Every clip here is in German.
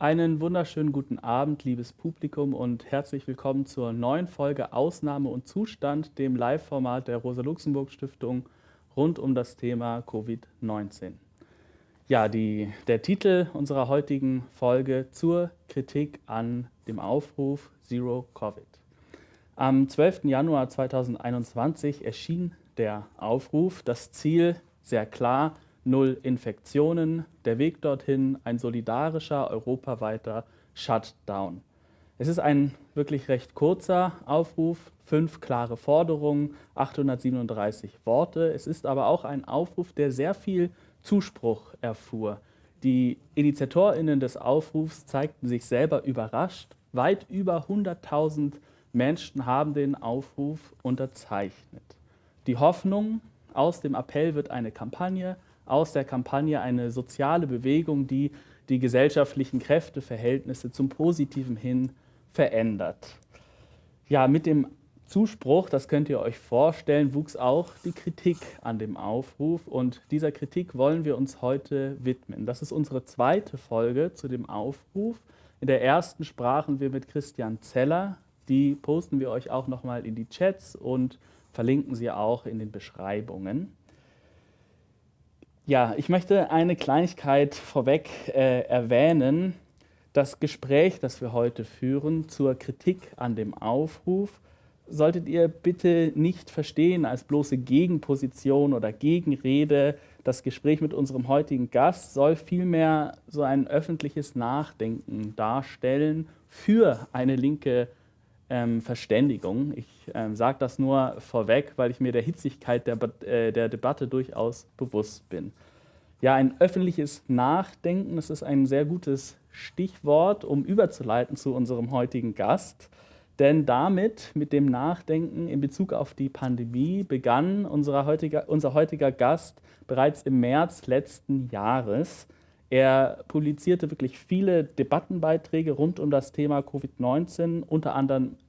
Einen wunderschönen guten Abend, liebes Publikum, und herzlich willkommen zur neuen Folge Ausnahme und Zustand, dem Live-Format der Rosa-Luxemburg-Stiftung rund um das Thema Covid-19. Ja, die, der Titel unserer heutigen Folge zur Kritik an dem Aufruf Zero Covid. Am 12. Januar 2021 erschien der Aufruf, das Ziel sehr klar, null Infektionen, der Weg dorthin ein solidarischer europaweiter Shutdown. Es ist ein wirklich recht kurzer Aufruf, fünf klare Forderungen, 837 Worte. Es ist aber auch ein Aufruf, der sehr viel Zuspruch erfuhr. Die Initiatorinnen des Aufrufs zeigten sich selber überrascht. Weit über 100.000 Menschen haben den Aufruf unterzeichnet. Die Hoffnung aus dem Appell wird eine Kampagne, aus der Kampagne eine soziale Bewegung, die die gesellschaftlichen Kräfteverhältnisse zum Positiven hin verändert. Ja, mit dem Zuspruch, das könnt ihr euch vorstellen, wuchs auch die Kritik an dem Aufruf und dieser Kritik wollen wir uns heute widmen. Das ist unsere zweite Folge zu dem Aufruf. In der ersten sprachen wir mit Christian Zeller, die posten wir euch auch nochmal in die Chats und verlinken sie auch in den Beschreibungen. Ja, ich möchte eine Kleinigkeit vorweg äh, erwähnen. Das Gespräch, das wir heute führen zur Kritik an dem Aufruf, solltet ihr bitte nicht verstehen als bloße Gegenposition oder Gegenrede. Das Gespräch mit unserem heutigen Gast soll vielmehr so ein öffentliches Nachdenken darstellen für eine linke ähm, Verständigung. Ich ähm, sage das nur vorweg, weil ich mir der Hitzigkeit der, äh, der Debatte durchaus bewusst bin. Ja, ein öffentliches Nachdenken, das ist ein sehr gutes Stichwort, um überzuleiten zu unserem heutigen Gast. Denn damit, mit dem Nachdenken in Bezug auf die Pandemie, begann unser heutiger, unser heutiger Gast bereits im März letzten Jahres er publizierte wirklich viele Debattenbeiträge rund um das Thema Covid-19, unter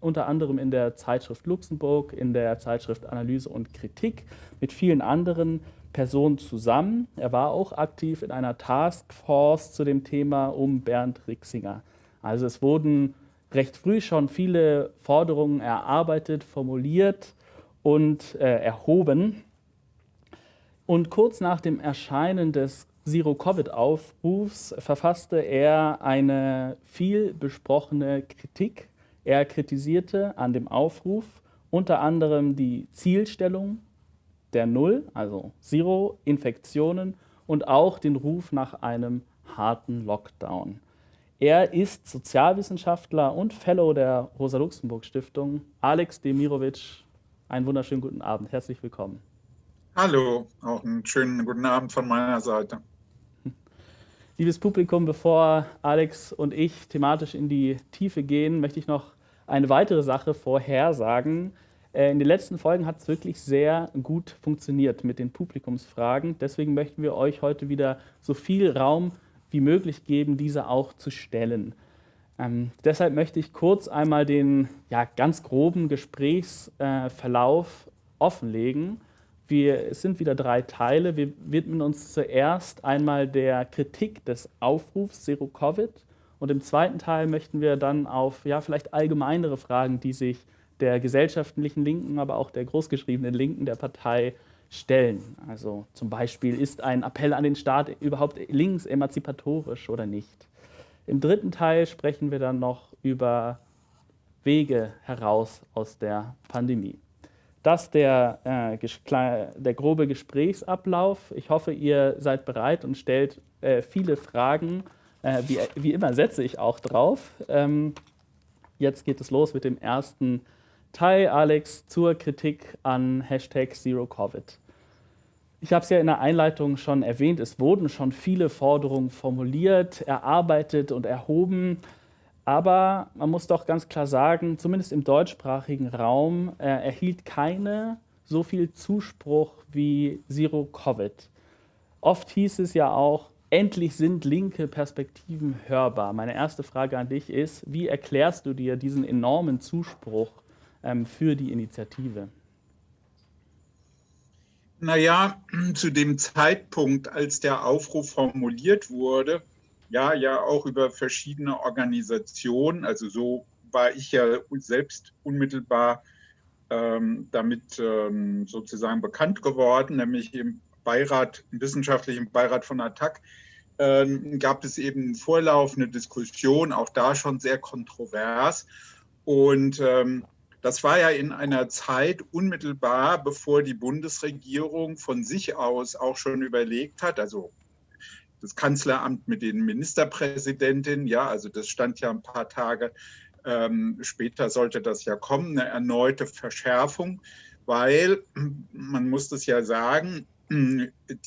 unter anderem in der Zeitschrift Luxemburg, in der Zeitschrift Analyse und Kritik, mit vielen anderen Personen zusammen. Er war auch aktiv in einer Taskforce zu dem Thema um Bernd Rixinger. Also es wurden recht früh schon viele Forderungen erarbeitet, formuliert und äh, erhoben. Und kurz nach dem Erscheinen des Zero-Covid-Aufrufs verfasste er eine viel besprochene Kritik. Er kritisierte an dem Aufruf unter anderem die Zielstellung der Null, also Zero Infektionen und auch den Ruf nach einem harten Lockdown. Er ist Sozialwissenschaftler und Fellow der Rosa-Luxemburg-Stiftung. Alex Demirovic, einen wunderschönen guten Abend. Herzlich willkommen. Hallo, auch einen schönen guten Abend von meiner Seite. Liebes Publikum, bevor Alex und ich thematisch in die Tiefe gehen, möchte ich noch eine weitere Sache vorhersagen. Äh, in den letzten Folgen hat es wirklich sehr gut funktioniert mit den Publikumsfragen. Deswegen möchten wir euch heute wieder so viel Raum wie möglich geben, diese auch zu stellen. Ähm, deshalb möchte ich kurz einmal den ja, ganz groben Gesprächsverlauf äh, offenlegen wir, es sind wieder drei Teile. Wir widmen uns zuerst einmal der Kritik des Aufrufs Zero Covid und im zweiten Teil möchten wir dann auf ja, vielleicht allgemeinere Fragen, die sich der gesellschaftlichen Linken, aber auch der großgeschriebenen Linken der Partei stellen. Also zum Beispiel, ist ein Appell an den Staat überhaupt links emanzipatorisch oder nicht? Im dritten Teil sprechen wir dann noch über Wege heraus aus der Pandemie. Das der, äh, der grobe Gesprächsablauf. Ich hoffe, ihr seid bereit und stellt äh, viele Fragen. Äh, wie, wie, immer setze ich auch drauf. Ähm, jetzt geht es los mit dem ersten Teil, Alex, zur Kritik an Hashtag ZeroCovid. Ich habe es ja in der Einleitung schon erwähnt, es wurden schon viele Forderungen formuliert, erarbeitet und erhoben. Aber man muss doch ganz klar sagen, zumindest im deutschsprachigen Raum äh, erhielt keine so viel Zuspruch wie Zero Covid. Oft hieß es ja auch, endlich sind linke Perspektiven hörbar. Meine erste Frage an dich ist, wie erklärst du dir diesen enormen Zuspruch für die Initiative? Naja, zu dem Zeitpunkt, als der Aufruf formuliert wurde, ja, ja auch über verschiedene Organisationen. Also so war ich ja selbst unmittelbar ähm, damit ähm, sozusagen bekannt geworden, nämlich im Beirat, im wissenschaftlichen Beirat von ATTAC, ähm, gab es eben vorlaufende Diskussion, auch da schon sehr kontrovers. Und ähm, das war ja in einer Zeit unmittelbar, bevor die Bundesregierung von sich aus auch schon überlegt hat, also das Kanzleramt mit den Ministerpräsidentinnen, ja, also das stand ja ein paar Tage ähm, später sollte das ja kommen, eine erneute Verschärfung, weil man muss das ja sagen,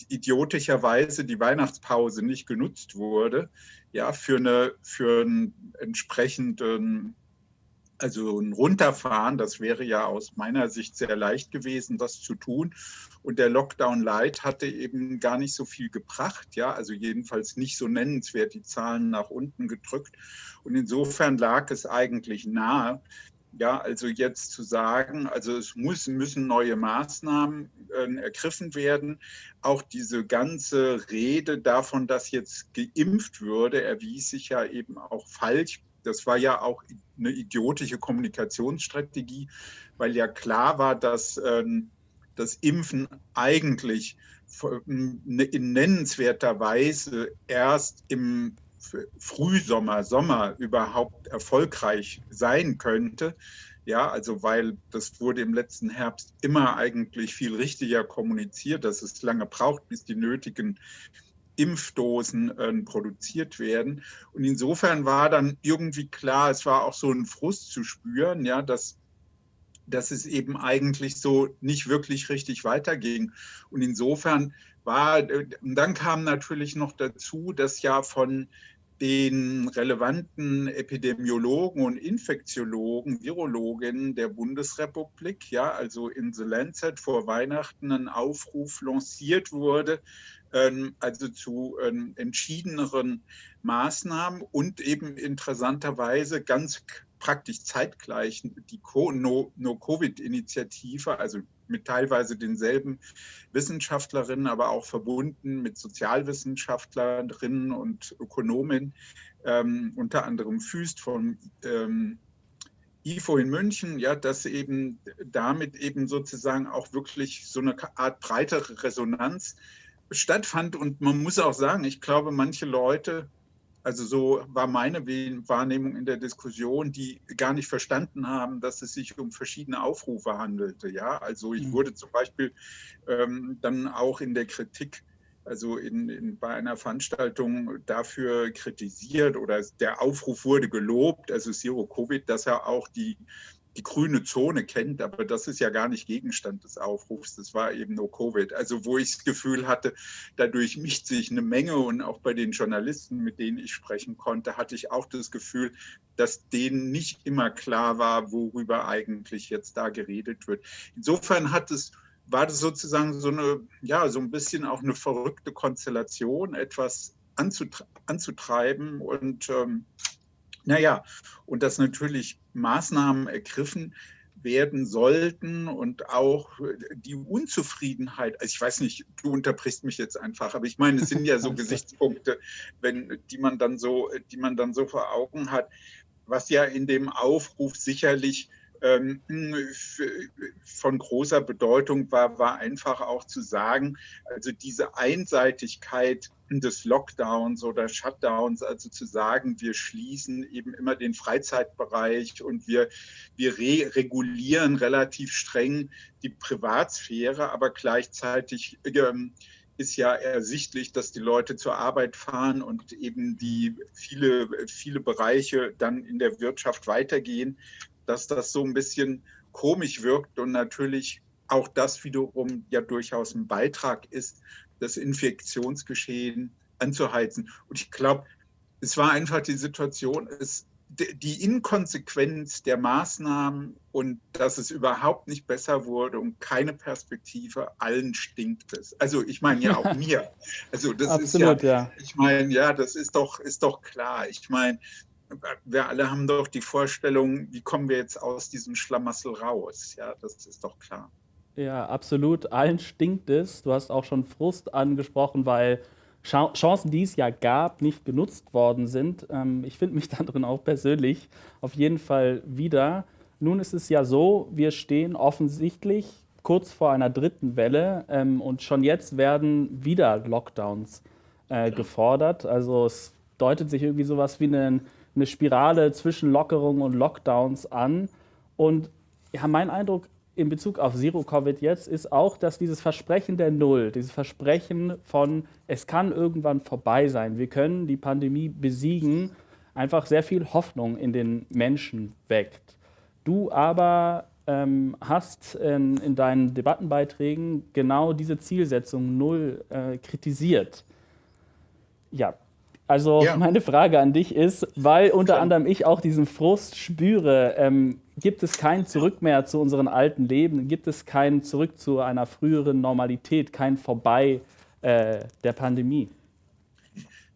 idiotischerweise die Weihnachtspause nicht genutzt wurde, ja, für, eine, für einen entsprechenden also ein Runterfahren, das wäre ja aus meiner Sicht sehr leicht gewesen, das zu tun. Und der Lockdown Light hatte eben gar nicht so viel gebracht, ja, also jedenfalls nicht so nennenswert die Zahlen nach unten gedrückt. Und insofern lag es eigentlich nahe, ja, also jetzt zu sagen, also es muss, müssen neue Maßnahmen äh, ergriffen werden. Auch diese ganze Rede davon, dass jetzt geimpft würde, erwies sich ja eben auch falsch das war ja auch eine idiotische Kommunikationsstrategie, weil ja klar war, dass ähm, das Impfen eigentlich ne, in nennenswerter Weise erst im Frühsommer, Sommer überhaupt erfolgreich sein könnte. Ja, also weil das wurde im letzten Herbst immer eigentlich viel richtiger kommuniziert, dass es lange braucht, bis die nötigen Impfdosen äh, produziert werden. Und insofern war dann irgendwie klar, es war auch so ein Frust zu spüren, ja, dass, dass es eben eigentlich so nicht wirklich richtig weiterging. Und insofern war, äh, dann kam natürlich noch dazu, dass ja von den relevanten Epidemiologen und Infektiologen, Virologinnen der Bundesrepublik, ja, also in The Lancet vor Weihnachten ein Aufruf lanciert wurde, also zu ähm, entschiedeneren Maßnahmen und eben interessanterweise ganz praktisch zeitgleich die No-Covid-Initiative, also mit teilweise denselben Wissenschaftlerinnen, aber auch verbunden mit Sozialwissenschaftlerinnen und Ökonomen, ähm, unter anderem Füst von ähm, IFO in München, ja, dass eben damit eben sozusagen auch wirklich so eine Art breitere Resonanz stattfand. Und man muss auch sagen, ich glaube, manche Leute, also so war meine Wahrnehmung in der Diskussion, die gar nicht verstanden haben, dass es sich um verschiedene Aufrufe handelte. Ja, also ich mhm. wurde zum Beispiel ähm, dann auch in der Kritik also in, in, bei einer Veranstaltung dafür kritisiert oder der Aufruf wurde gelobt, also Zero Covid, dass er auch die die grüne Zone kennt, aber das ist ja gar nicht Gegenstand des Aufrufs, das war eben nur Covid. Also wo ich das Gefühl hatte, dadurch mischt sich eine Menge und auch bei den Journalisten, mit denen ich sprechen konnte, hatte ich auch das Gefühl, dass denen nicht immer klar war, worüber eigentlich jetzt da geredet wird. Insofern hat es war das sozusagen so eine, ja, so ein bisschen auch eine verrückte Konstellation, etwas anzutreiben und ähm, naja, und dass natürlich Maßnahmen ergriffen werden sollten und auch die Unzufriedenheit, also ich weiß nicht, du unterbrichst mich jetzt einfach, aber ich meine, es sind ja so Gesichtspunkte, wenn, die man dann so, die man dann so vor Augen hat, was ja in dem Aufruf sicherlich von großer Bedeutung war, war einfach auch zu sagen, also diese Einseitigkeit des Lockdowns oder Shutdowns, also zu sagen, wir schließen eben immer den Freizeitbereich und wir, wir re regulieren relativ streng die Privatsphäre, aber gleichzeitig ähm, ist ja ersichtlich, dass die Leute zur Arbeit fahren und eben die viele, viele Bereiche dann in der Wirtschaft weitergehen dass das so ein bisschen komisch wirkt und natürlich auch das wiederum ja durchaus ein Beitrag ist, das Infektionsgeschehen anzuheizen. Und ich glaube, es war einfach die Situation, es, die Inkonsequenz der Maßnahmen und dass es überhaupt nicht besser wurde und keine Perspektive, allen stinkt es. Also ich meine ja auch mir. Also das Absolut, ist ja, ja. ich meine, ja, das ist doch, ist doch klar. Ich meine, wir alle haben doch die Vorstellung, wie kommen wir jetzt aus diesem Schlamassel raus? Ja, das ist doch klar. Ja, absolut. Allen stinkt es. Du hast auch schon Frust angesprochen, weil Chancen, die es ja gab, nicht genutzt worden sind. Ähm, ich finde mich darin auch persönlich auf jeden Fall wieder. Nun ist es ja so, wir stehen offensichtlich kurz vor einer dritten Welle ähm, und schon jetzt werden wieder Lockdowns äh, gefordert. Also es deutet sich irgendwie sowas wie eine, eine Spirale zwischen Lockerungen und Lockdowns an. Und ja, mein Eindruck in Bezug auf Zero-Covid jetzt ist auch, dass dieses Versprechen der Null, dieses Versprechen von, es kann irgendwann vorbei sein, wir können die Pandemie besiegen, einfach sehr viel Hoffnung in den Menschen weckt. Du aber ähm, hast in, in, deinen Debattenbeiträgen genau diese Zielsetzung Null äh, kritisiert. Ja, also ja. meine Frage an dich ist, weil unter anderem ich auch diesen Frust spüre, ähm, gibt es kein Zurück mehr zu unseren alten Leben, gibt es kein Zurück zu einer früheren Normalität, kein Vorbei äh, der Pandemie?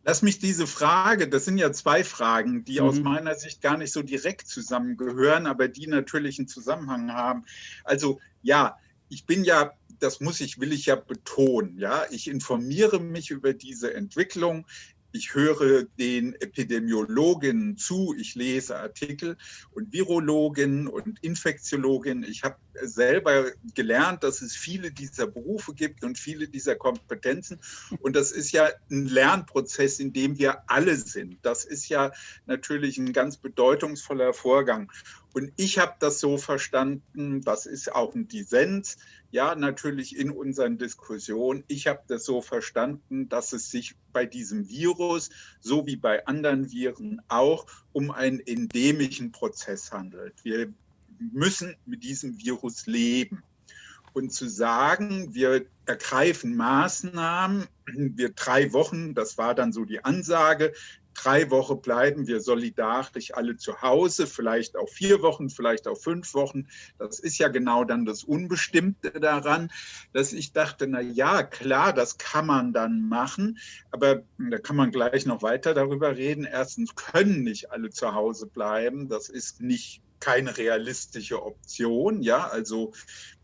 Lass mich diese Frage, das sind ja zwei Fragen, die mhm. aus meiner Sicht gar nicht so direkt zusammengehören, aber die natürlich einen Zusammenhang haben. Also ja, ich bin ja, das muss ich, will ich ja betonen, ja, ich informiere mich über diese Entwicklung ich höre den Epidemiologinnen zu, ich lese Artikel und Virologinnen und Infektiologinnen. Ich habe selber gelernt, dass es viele dieser Berufe gibt und viele dieser Kompetenzen. Und das ist ja ein Lernprozess, in dem wir alle sind. Das ist ja natürlich ein ganz bedeutungsvoller Vorgang. Und ich habe das so verstanden, das ist auch ein Dissens, ja, natürlich in unseren Diskussionen. Ich habe das so verstanden, dass es sich bei diesem Virus, so wie bei anderen Viren auch, um einen endemischen Prozess handelt. Wir müssen mit diesem Virus leben. Und zu sagen, wir ergreifen Maßnahmen, wir drei Wochen, das war dann so die Ansage, drei Wochen bleiben wir solidarisch alle zu Hause, vielleicht auch vier Wochen, vielleicht auch fünf Wochen. Das ist ja genau dann das Unbestimmte daran, dass ich dachte, na ja, klar, das kann man dann machen, aber da kann man gleich noch weiter darüber reden. Erstens können nicht alle zu Hause bleiben. Das ist nicht keine realistische Option, ja, also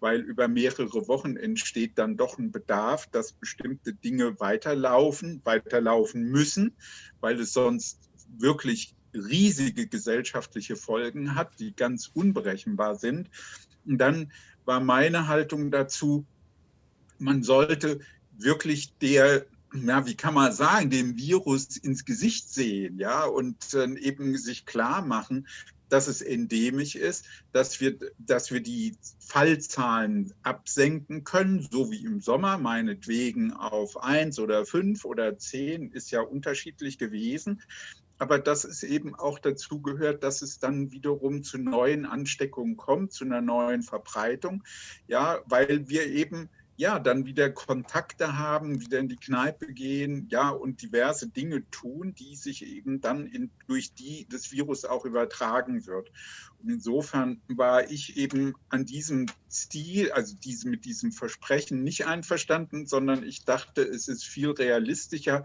weil über mehrere Wochen entsteht dann doch ein Bedarf, dass bestimmte Dinge weiterlaufen, weiterlaufen müssen, weil es sonst wirklich riesige gesellschaftliche Folgen hat, die ganz unberechenbar sind. Und dann war meine Haltung dazu, man sollte wirklich der ja, wie kann man sagen, dem Virus ins Gesicht sehen, ja, und äh, eben sich klar machen, dass es endemisch ist, dass wir, dass wir die Fallzahlen absenken können, so wie im Sommer, meinetwegen auf eins oder fünf oder zehn, ist ja unterschiedlich gewesen. Aber dass es eben auch dazu gehört, dass es dann wiederum zu neuen Ansteckungen kommt, zu einer neuen Verbreitung. Ja, weil wir eben ja, dann wieder Kontakte haben, wieder in die Kneipe gehen, ja, und diverse Dinge tun, die sich eben dann in, durch die das Virus auch übertragen wird. Und insofern war ich eben an diesem Stil, also diese, mit diesem Versprechen nicht einverstanden, sondern ich dachte, es ist viel realistischer,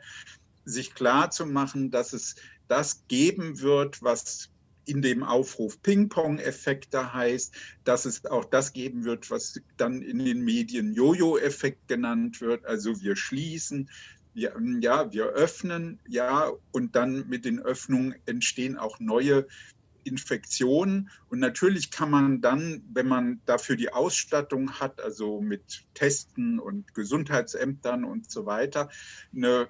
sich klar zu machen, dass es das geben wird, was in dem Aufruf Ping-Pong-Effekte heißt, dass es auch das geben wird, was dann in den Medien Jojo-Effekt genannt wird. Also wir schließen, wir, ja, wir öffnen, ja, und dann mit den Öffnungen entstehen auch neue Infektionen. Und natürlich kann man dann, wenn man dafür die Ausstattung hat, also mit Testen und Gesundheitsämtern und so weiter, eine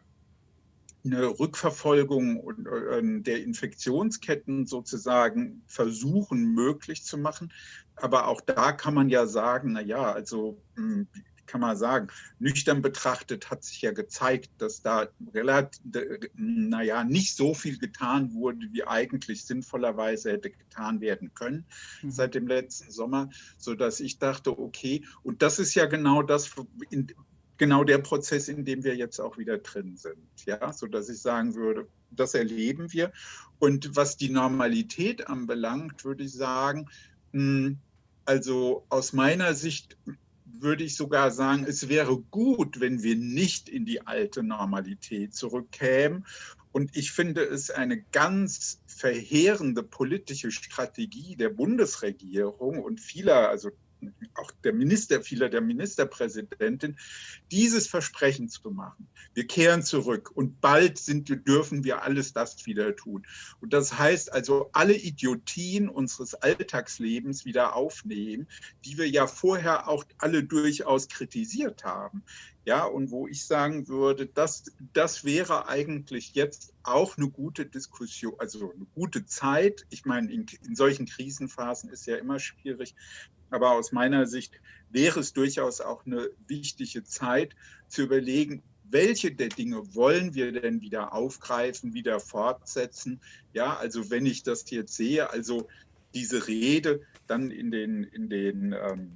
eine Rückverfolgung äh, der Infektionsketten sozusagen versuchen möglich zu machen. Aber auch da kann man ja sagen, na ja, also hm, kann man sagen, nüchtern betrachtet hat sich ja gezeigt, dass da relativ, naja, nicht so viel getan wurde, wie eigentlich sinnvollerweise hätte getan werden können mhm. seit dem letzten Sommer, sodass ich dachte, okay, und das ist ja genau das, genau der Prozess, in dem wir jetzt auch wieder drin sind. Ja, so dass ich sagen würde, das erleben wir. Und was die Normalität anbelangt, würde ich sagen, hm, also aus meiner Sicht würde ich sogar sagen, es wäre gut, wenn wir nicht in die alte Normalität zurückkämen. Und ich finde es eine ganz verheerende politische Strategie der Bundesregierung und vieler, also auch der Minister, vieler der Ministerpräsidentin, dieses Versprechen zu machen. Wir kehren zurück und bald sind, dürfen wir alles das wieder tun. Und das heißt also, alle Idiotien unseres Alltagslebens wieder aufnehmen, die wir ja vorher auch alle durchaus kritisiert haben. Ja, und wo ich sagen würde, das, das wäre eigentlich jetzt auch eine gute Diskussion, also eine gute Zeit. Ich meine, in, in solchen Krisenphasen ist ja immer schwierig, aber aus meiner Sicht wäre es durchaus auch eine wichtige Zeit zu überlegen, welche der Dinge wollen wir denn wieder aufgreifen, wieder fortsetzen? Ja, also wenn ich das jetzt sehe, also diese Rede dann in den, in den ähm,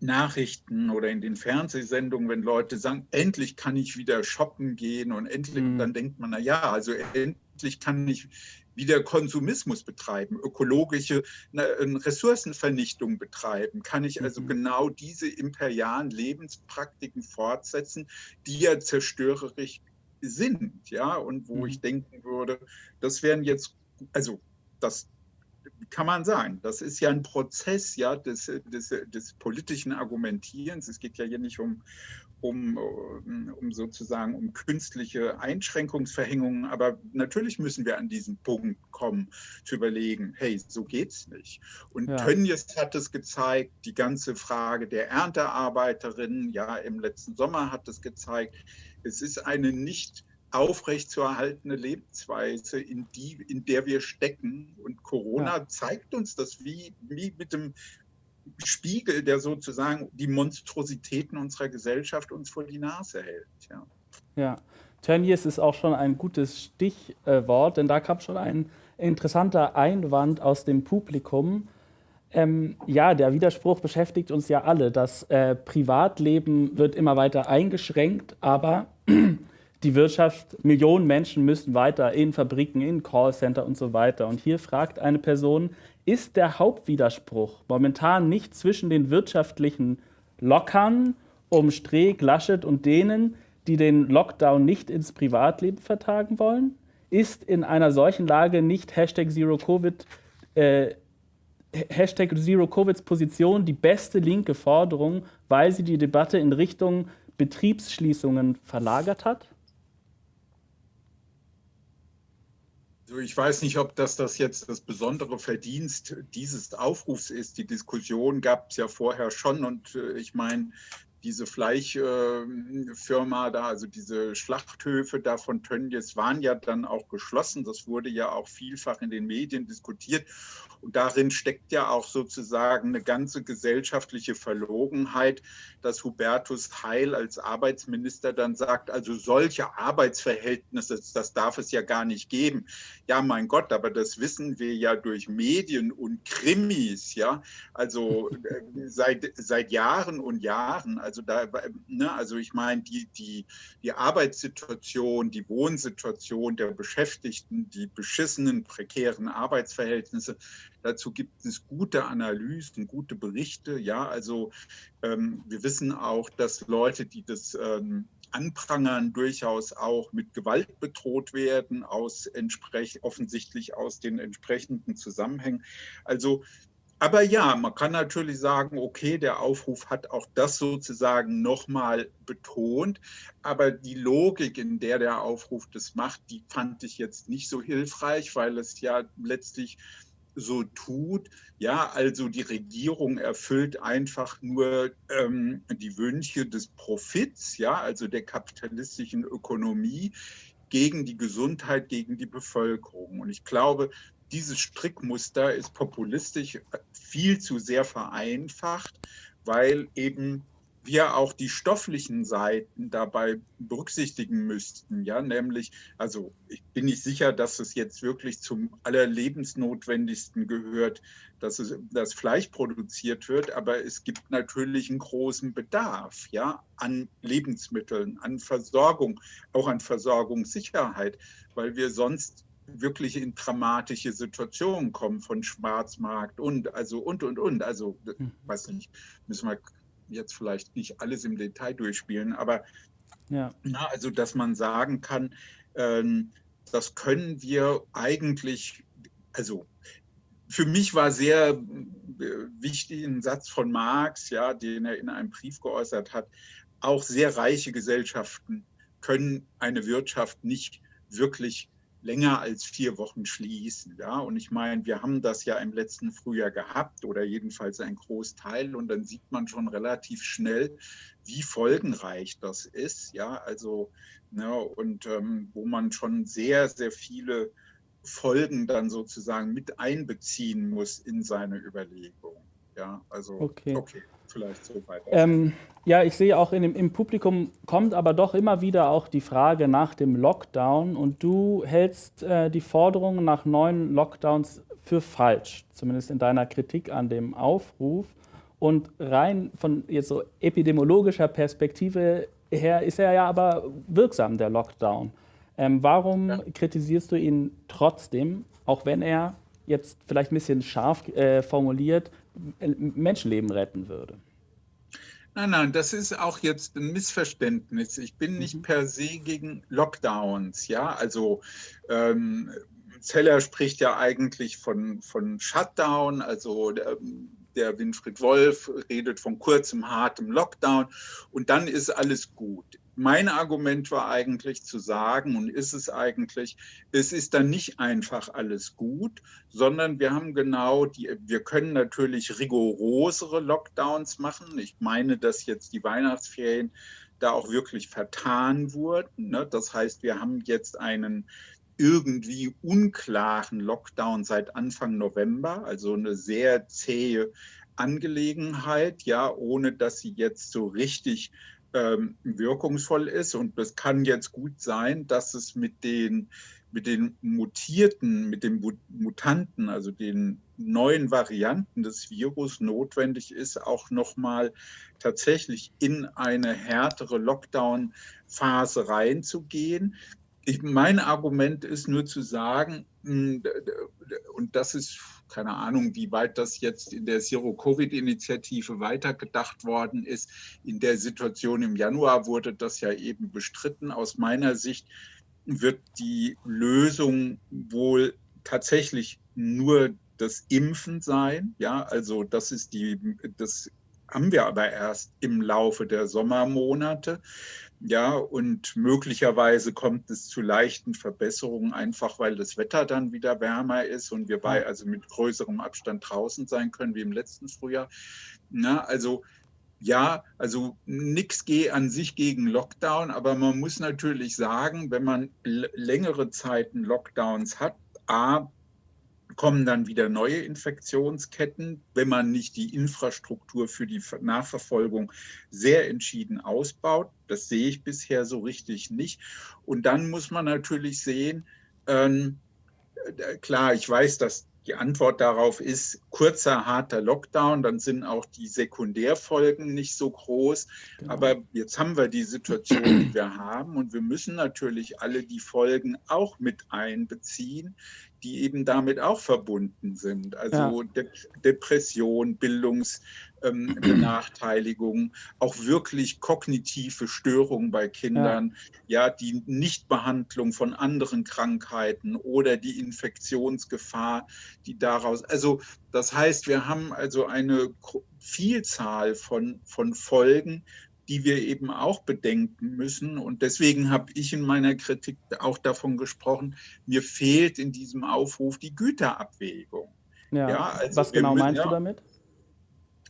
Nachrichten oder in den Fernsehsendungen, wenn Leute sagen, endlich kann ich wieder shoppen gehen und endlich, mhm. dann denkt man, na ja, also endlich kann ich wieder Konsumismus betreiben, ökologische Ressourcenvernichtung betreiben, kann ich also mhm. genau diese imperialen Lebenspraktiken fortsetzen, die ja zerstörerisch sind, ja, und wo mhm. ich denken würde, das wären jetzt, also das kann man sagen. Das ist ja ein Prozess ja, des, des, des politischen Argumentierens. Es geht ja hier nicht um, um, um sozusagen um künstliche Einschränkungsverhängungen. Aber natürlich müssen wir an diesen Punkt kommen, zu überlegen, hey, so geht's nicht. Und ja. Tönnies hat es gezeigt, die ganze Frage der Erntearbeiterinnen, ja, im letzten Sommer hat es gezeigt, es ist eine nicht aufrechtzuerhaltene Lebensweise, in, die, in der wir stecken. Und Corona ja. zeigt uns das wie, wie mit dem Spiegel, der sozusagen die Monstrositäten unserer Gesellschaft uns vor die Nase hält. Ja, ja. Tönnies ist auch schon ein gutes Stichwort, denn da kam schon ein interessanter Einwand aus dem Publikum. Ähm, ja, der Widerspruch beschäftigt uns ja alle. Das äh, Privatleben wird immer weiter eingeschränkt, aber die Wirtschaft, Millionen Menschen müssen weiter in Fabriken, in Callcenter und so weiter. Und hier fragt eine Person, ist der Hauptwiderspruch momentan nicht zwischen den wirtschaftlichen Lockern um Streeck, Laschet und denen, die den Lockdown nicht ins Privatleben vertagen wollen? Ist in einer solchen Lage nicht Hashtag Zero Covid äh, Hashtag Zero Covids Position die beste linke Forderung, weil sie die Debatte in Richtung Betriebsschließungen verlagert hat? Also ich weiß nicht, ob das, das jetzt das besondere Verdienst dieses Aufrufs ist. Die Diskussion gab es ja vorher schon und äh, ich meine, diese Fleischfirma da, also diese Schlachthöfe da von Tönnies waren ja dann auch geschlossen. Das wurde ja auch vielfach in den Medien diskutiert. Und darin steckt ja auch sozusagen eine ganze gesellschaftliche Verlogenheit, dass Hubertus Heil als Arbeitsminister dann sagt, also solche Arbeitsverhältnisse, das darf es ja gar nicht geben. Ja, mein Gott, aber das wissen wir ja durch Medien und Krimis, ja, also äh, seit, seit Jahren und Jahren. Also da, ne, also ich meine, die, die, die Arbeitssituation, die Wohnsituation der Beschäftigten, die beschissenen, prekären Arbeitsverhältnisse, Dazu gibt es gute Analysen, gute Berichte. Ja, also ähm, wir wissen auch, dass Leute, die das ähm, anprangern, durchaus auch mit Gewalt bedroht werden, aus entsprech offensichtlich aus den entsprechenden Zusammenhängen. Also aber ja, man kann natürlich sagen, okay, der Aufruf hat auch das sozusagen nochmal betont, aber die Logik, in der der Aufruf das macht, die fand ich jetzt nicht so hilfreich, weil es ja letztlich so tut. Ja, also die Regierung erfüllt einfach nur ähm, die Wünsche des Profits, ja, also der kapitalistischen Ökonomie gegen die Gesundheit, gegen die Bevölkerung. Und ich glaube, dieses Strickmuster ist populistisch viel zu sehr vereinfacht, weil eben wir auch die stofflichen Seiten dabei berücksichtigen müssten. Ja, nämlich, also ich bin nicht sicher, dass es jetzt wirklich zum allerlebensnotwendigsten gehört, dass es, das Fleisch produziert wird, aber es gibt natürlich einen großen Bedarf, ja, an Lebensmitteln, an Versorgung, auch an Versorgungssicherheit, weil wir sonst wirklich in dramatische Situationen kommen von Schwarzmarkt und also und und und also hm. weiß nicht müssen wir jetzt vielleicht nicht alles im Detail durchspielen, aber ja. na, also dass man sagen kann, ähm, das können wir eigentlich, also für mich war sehr äh, wichtig ein Satz von Marx, ja, den er in einem Brief geäußert hat. Auch sehr reiche Gesellschaften können eine Wirtschaft nicht wirklich länger als vier Wochen schließen. Ja? Und ich meine, wir haben das ja im letzten Frühjahr gehabt oder jedenfalls ein Großteil und dann sieht man schon relativ schnell, wie folgenreich das ist. Ja, also, ne, und ähm, wo man schon sehr, sehr viele Folgen dann sozusagen mit einbeziehen muss in seine Überlegung. Ja, also okay. okay vielleicht so weiter. Ähm, ja, ich sehe auch in im Publikum kommt aber doch immer wieder auch die Frage nach dem Lockdown und du hältst äh, die Forderung nach neuen Lockdowns für falsch, zumindest in deiner Kritik an dem Aufruf. Und rein von jetzt so epidemiologischer Perspektive her ist er ja aber wirksam, der Lockdown. Ähm, warum ja. kritisierst du ihn trotzdem, auch wenn er jetzt vielleicht ein bisschen scharf äh, formuliert, Menschenleben retten würde? Nein, nein, das ist auch jetzt ein Missverständnis. Ich bin nicht mhm. per se gegen Lockdowns. Ja, also ähm, Zeller spricht ja eigentlich von, von Shutdown, also der, der Winfried Wolf redet von kurzem, hartem Lockdown und dann ist alles gut mein Argument war eigentlich zu sagen, und ist es eigentlich, es ist dann nicht einfach alles gut, sondern wir haben genau die, wir können natürlich rigorosere Lockdowns machen. Ich meine, dass jetzt die Weihnachtsferien da auch wirklich vertan wurden. Ne? Das heißt, wir haben jetzt einen irgendwie unklaren Lockdown seit Anfang November, also eine sehr zähe Angelegenheit, ja, ohne dass sie jetzt so richtig ähm, wirkungsvoll ist. Und es kann jetzt gut sein, dass es mit den, mit den Mutierten, mit den Mutanten, also den neuen Varianten des Virus notwendig ist, auch nochmal tatsächlich in eine härtere Lockdown-Phase reinzugehen. Ich, mein Argument ist nur zu sagen, hm, und das ist keine Ahnung, wie weit das jetzt in der Zero-Covid-Initiative weitergedacht worden ist. In der Situation im Januar wurde das ja eben bestritten. Aus meiner Sicht wird die Lösung wohl tatsächlich nur das Impfen sein. Ja, also das ist die, das haben wir aber erst im Laufe der Sommermonate. Ja, und möglicherweise kommt es zu leichten Verbesserungen, einfach weil das Wetter dann wieder wärmer ist und wir bei also mit größerem Abstand draußen sein können wie im letzten Frühjahr. Na, also ja, also nichts geht an sich gegen Lockdown, aber man muss natürlich sagen, wenn man längere Zeiten Lockdowns hat, a, kommen dann wieder neue Infektionsketten, wenn man nicht die Infrastruktur für die Nachverfolgung sehr entschieden ausbaut. Das sehe ich bisher so richtig nicht. Und dann muss man natürlich sehen, ähm, äh, klar, ich weiß, dass die Antwort darauf ist kurzer, harter Lockdown, dann sind auch die Sekundärfolgen nicht so groß. Genau. Aber jetzt haben wir die Situation, die wir haben und wir müssen natürlich alle die Folgen auch mit einbeziehen, die eben damit auch verbunden sind. Also ja. De Depression, Bildungsbenachteiligung, ähm, auch wirklich kognitive Störungen bei Kindern, ja. ja, die Nichtbehandlung von anderen Krankheiten oder die Infektionsgefahr, die daraus, also das heißt, wir haben also eine Vielzahl von, von Folgen, die wir eben auch bedenken müssen. Und deswegen habe ich in meiner Kritik auch davon gesprochen, mir fehlt in diesem Aufruf die Güterabwägung. Ja, ja also was genau meinst ja, du damit?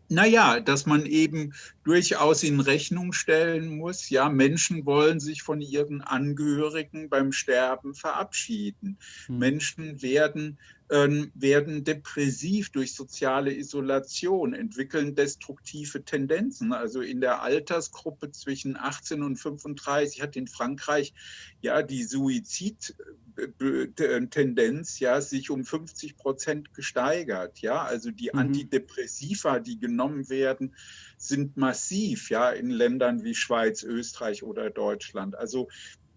Naja, dass man eben durchaus in Rechnung stellen muss, ja, Menschen wollen sich von ihren Angehörigen beim Sterben verabschieden. Hm. Menschen werden werden depressiv durch soziale Isolation, entwickeln destruktive Tendenzen. Also in der Altersgruppe zwischen 18 und 35 hat in Frankreich ja die Suizidtendenz ja sich um 50 Prozent gesteigert. Ja, also die mhm. Antidepressiva, die genommen werden, sind massiv. Ja, in Ländern wie Schweiz, Österreich oder Deutschland. Also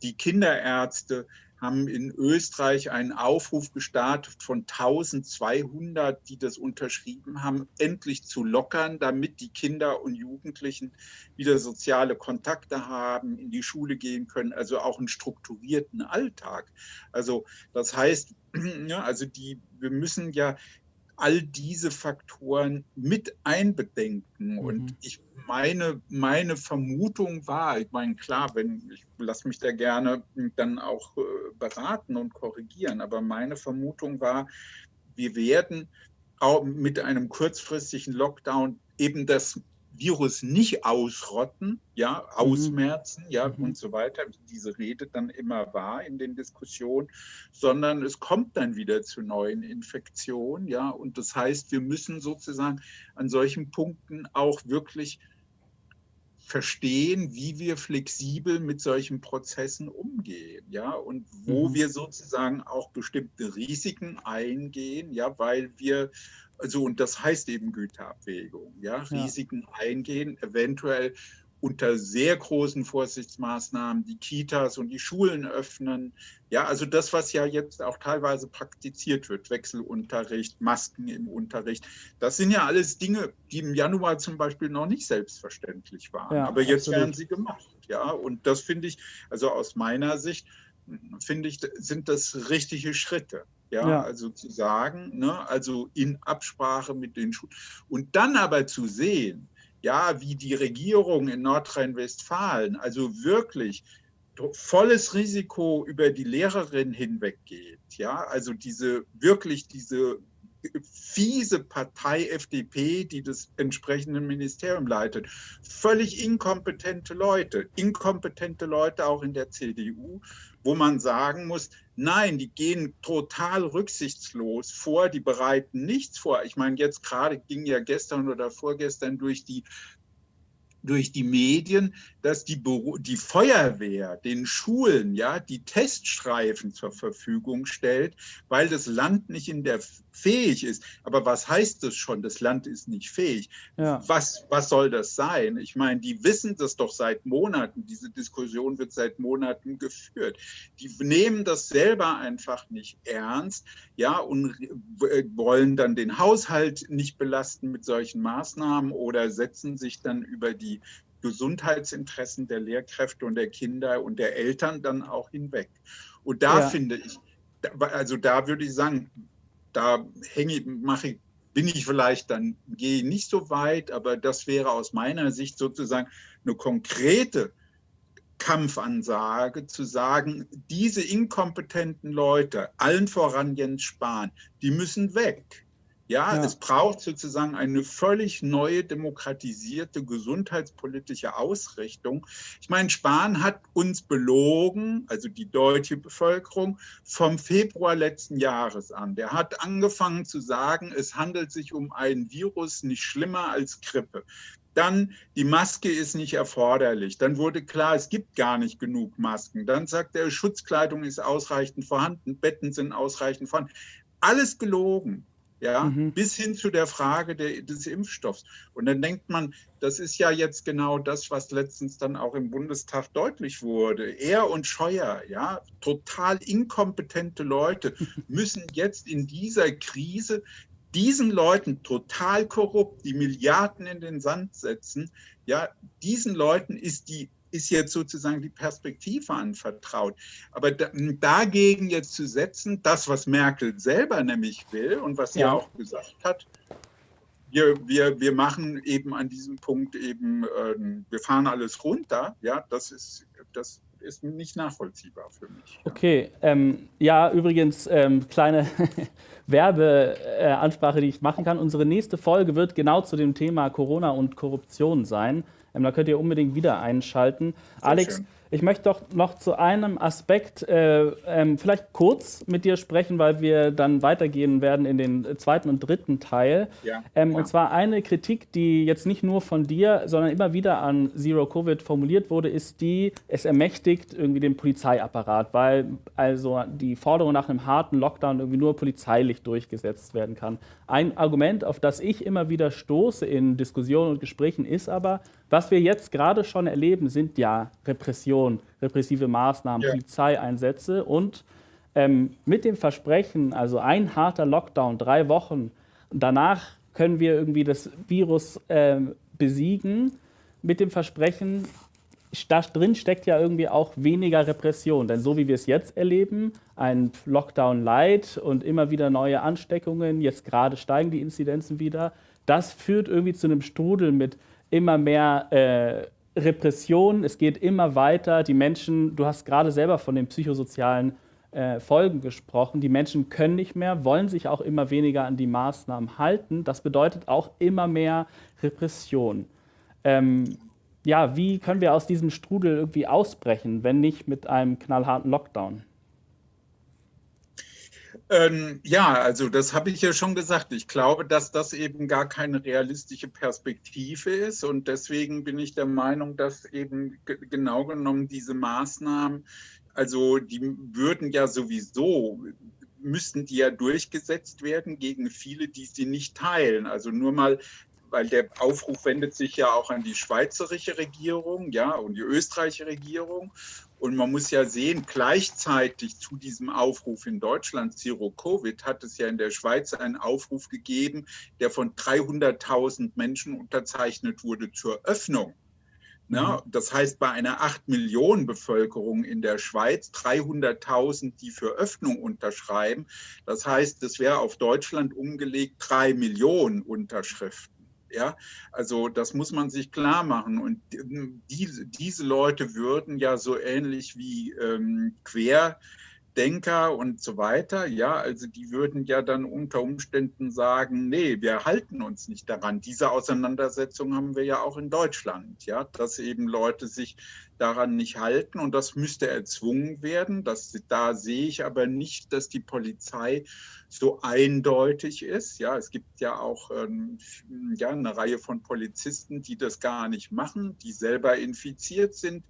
die Kinderärzte haben in Österreich einen Aufruf gestartet von 1200, die das unterschrieben haben, endlich zu lockern, damit die Kinder und Jugendlichen wieder soziale Kontakte haben, in die Schule gehen können, also auch einen strukturierten Alltag. Also das heißt, also die, wir müssen ja all diese Faktoren mit einbedenken. Mhm. Und ich meine, meine Vermutung war, ich meine, klar, wenn ich lasse mich da gerne dann auch äh, beraten und korrigieren, aber meine Vermutung war, wir werden auch mit einem kurzfristigen Lockdown eben das Virus nicht ausrotten, ja, mhm. ausmerzen, ja, mhm. und so weiter, wie diese Rede dann immer war in den Diskussionen, sondern es kommt dann wieder zu neuen Infektionen, ja, und das heißt, wir müssen sozusagen an solchen Punkten auch wirklich verstehen, wie wir flexibel mit solchen Prozessen umgehen, ja, und wo mhm. wir sozusagen auch bestimmte Risiken eingehen, ja, weil wir also, und das heißt eben Güterabwägung, ja, Risiken ja. eingehen, eventuell unter sehr großen Vorsichtsmaßnahmen die Kitas und die Schulen öffnen. Ja, also das, was ja jetzt auch teilweise praktiziert wird, Wechselunterricht, Masken im Unterricht, das sind ja alles Dinge, die im Januar zum Beispiel noch nicht selbstverständlich waren. Ja, Aber jetzt absolut. werden sie gemacht. Ja, und das finde ich, also aus meiner Sicht, finde ich, sind das richtige Schritte. Ja, ja, also zu sagen, ne, also in Absprache mit den Schulen. Und dann aber zu sehen, ja, wie die Regierung in Nordrhein-Westfalen also wirklich volles Risiko über die Lehrerin hinweggeht. Ja, also diese wirklich diese fiese Partei FDP, die das entsprechende Ministerium leitet. Völlig inkompetente Leute, inkompetente Leute auch in der CDU, wo man sagen muss, nein, die gehen total rücksichtslos vor, die bereiten nichts vor. Ich meine, jetzt gerade ging ja gestern oder vorgestern durch die durch die Medien, dass die, die Feuerwehr den Schulen ja die Teststreifen zur Verfügung stellt, weil das Land nicht in der fähig ist. Aber was heißt das schon? Das Land ist nicht fähig. Ja. Was, was soll das sein? Ich meine, die wissen das doch seit Monaten. Diese Diskussion wird seit Monaten geführt. Die nehmen das selber einfach nicht ernst, ja, und wollen dann den Haushalt nicht belasten mit solchen Maßnahmen oder setzen sich dann über die Gesundheitsinteressen der Lehrkräfte und der Kinder und der Eltern dann auch hinweg. Und da ja. finde ich, also da würde ich sagen, da hänge, mache ich, bin ich vielleicht dann, gehe nicht so weit, aber das wäre aus meiner Sicht sozusagen eine konkrete Kampfansage zu sagen, diese inkompetenten Leute, allen voran Jens Spahn, die müssen weg. Ja, ja, es braucht sozusagen eine völlig neue demokratisierte gesundheitspolitische Ausrichtung. Ich meine, Spahn hat uns belogen, also die deutsche Bevölkerung, vom Februar letzten Jahres an. Der hat angefangen zu sagen, es handelt sich um ein Virus nicht schlimmer als Grippe. Dann, die Maske ist nicht erforderlich. Dann wurde klar, es gibt gar nicht genug Masken. Dann sagt er, Schutzkleidung ist ausreichend vorhanden, Betten sind ausreichend vorhanden. Alles gelogen ja, mhm. bis hin zu der Frage der, des Impfstoffs. Und dann denkt man, das ist ja jetzt genau das, was letztens dann auch im Bundestag deutlich wurde. Er und Scheuer, ja, total inkompetente Leute, müssen jetzt in dieser Krise diesen Leuten total korrupt die Milliarden in den Sand setzen. Ja, diesen Leuten ist die ist jetzt sozusagen die Perspektive anvertraut. Aber da, dagegen jetzt zu setzen, das, was Merkel selber nämlich will und was sie ja. auch gesagt hat, wir, wir, wir machen eben an diesem Punkt eben, äh, wir fahren alles runter, ja, das ist, das ist nicht nachvollziehbar für mich. Okay, ähm, ja, übrigens, ähm, kleine Werbeansprache, die ich machen kann. Unsere nächste Folge wird genau zu dem Thema Corona und Korruption sein. Ähm, da könnt ihr unbedingt wieder einschalten. Sehr Alex, schön. ich möchte doch noch zu einem Aspekt äh, ähm, vielleicht kurz mit dir sprechen, weil wir dann weitergehen werden in den zweiten und dritten Teil. Ja, ähm, ja. Und zwar eine Kritik, die jetzt nicht nur von dir, sondern immer wieder an Zero Covid formuliert wurde, ist die, es ermächtigt irgendwie den Polizeiapparat, weil also die Forderung nach einem harten Lockdown irgendwie nur polizeilich durchgesetzt werden kann. Ein Argument, auf das ich immer wieder stoße in Diskussionen und Gesprächen, ist aber, was wir jetzt gerade schon erleben, sind ja Repression, repressive Maßnahmen, ja. Polizeieinsätze und ähm, mit dem Versprechen, also ein harter Lockdown, drei Wochen, danach können wir irgendwie das Virus äh, besiegen, mit dem Versprechen, da drin steckt ja irgendwie auch weniger Repression. Denn so wie wir es jetzt erleben, ein Lockdown light und immer wieder neue Ansteckungen, jetzt gerade steigen die Inzidenzen wieder, das führt irgendwie zu einem Strudel mit immer mehr äh, Repression. Es geht immer weiter. Die Menschen, du hast gerade selber von den psychosozialen äh, Folgen gesprochen. Die Menschen können nicht mehr, wollen sich auch immer weniger an die Maßnahmen halten. Das bedeutet auch immer mehr Repression. Ähm, ja, wie können wir aus diesem Strudel irgendwie ausbrechen, wenn nicht mit einem knallharten Lockdown? Ähm, ja, also das habe ich ja schon gesagt. Ich glaube, dass das eben gar keine realistische Perspektive ist. Und deswegen bin ich der Meinung, dass eben genau genommen diese Maßnahmen, also die würden ja sowieso, müssten die ja durchgesetzt werden gegen viele, die sie nicht teilen. Also nur mal weil der Aufruf wendet sich ja auch an die schweizerische Regierung, ja, und die österreichische Regierung. Und man muss ja sehen, gleichzeitig zu diesem Aufruf in Deutschland, Zero Covid, hat es ja in der Schweiz einen Aufruf gegeben, der von 300.000 Menschen unterzeichnet wurde zur Öffnung. Na, mhm. das heißt, bei einer 8 Millionen Bevölkerung in der Schweiz 300.000, die für Öffnung unterschreiben. Das heißt, es wäre auf Deutschland umgelegt 3 Millionen Unterschriften. Ja, also das muss man sich klar machen. Und diese, diese Leute würden ja so ähnlich wie ähm, Querdenker und so weiter, ja, also die würden ja dann unter Umständen sagen, nee, wir halten uns nicht daran. Diese Auseinandersetzung haben wir ja auch in Deutschland, ja, dass eben Leute sich daran nicht halten und das müsste erzwungen werden. Das, da sehe ich aber nicht, dass die Polizei so eindeutig ist. Ja, es gibt ja auch ähm, ja, eine Reihe von Polizisten, die das gar nicht machen, die selber infiziert sind.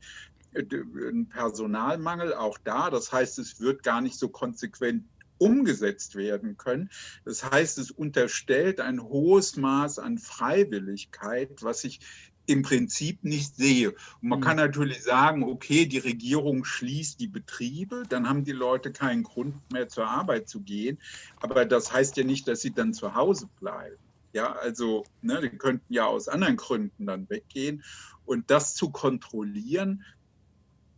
Äh, ein Personalmangel auch da. Das heißt, es wird gar nicht so konsequent umgesetzt werden können. Das heißt, es unterstellt ein hohes Maß an Freiwilligkeit, was ich im Prinzip nicht sehe. Und man mhm. kann natürlich sagen, okay, die Regierung schließt die Betriebe, dann haben die Leute keinen Grund mehr zur Arbeit zu gehen. Aber das heißt ja nicht, dass sie dann zu Hause bleiben. Ja, also, ne, die könnten ja aus anderen Gründen dann weggehen. Und das zu kontrollieren,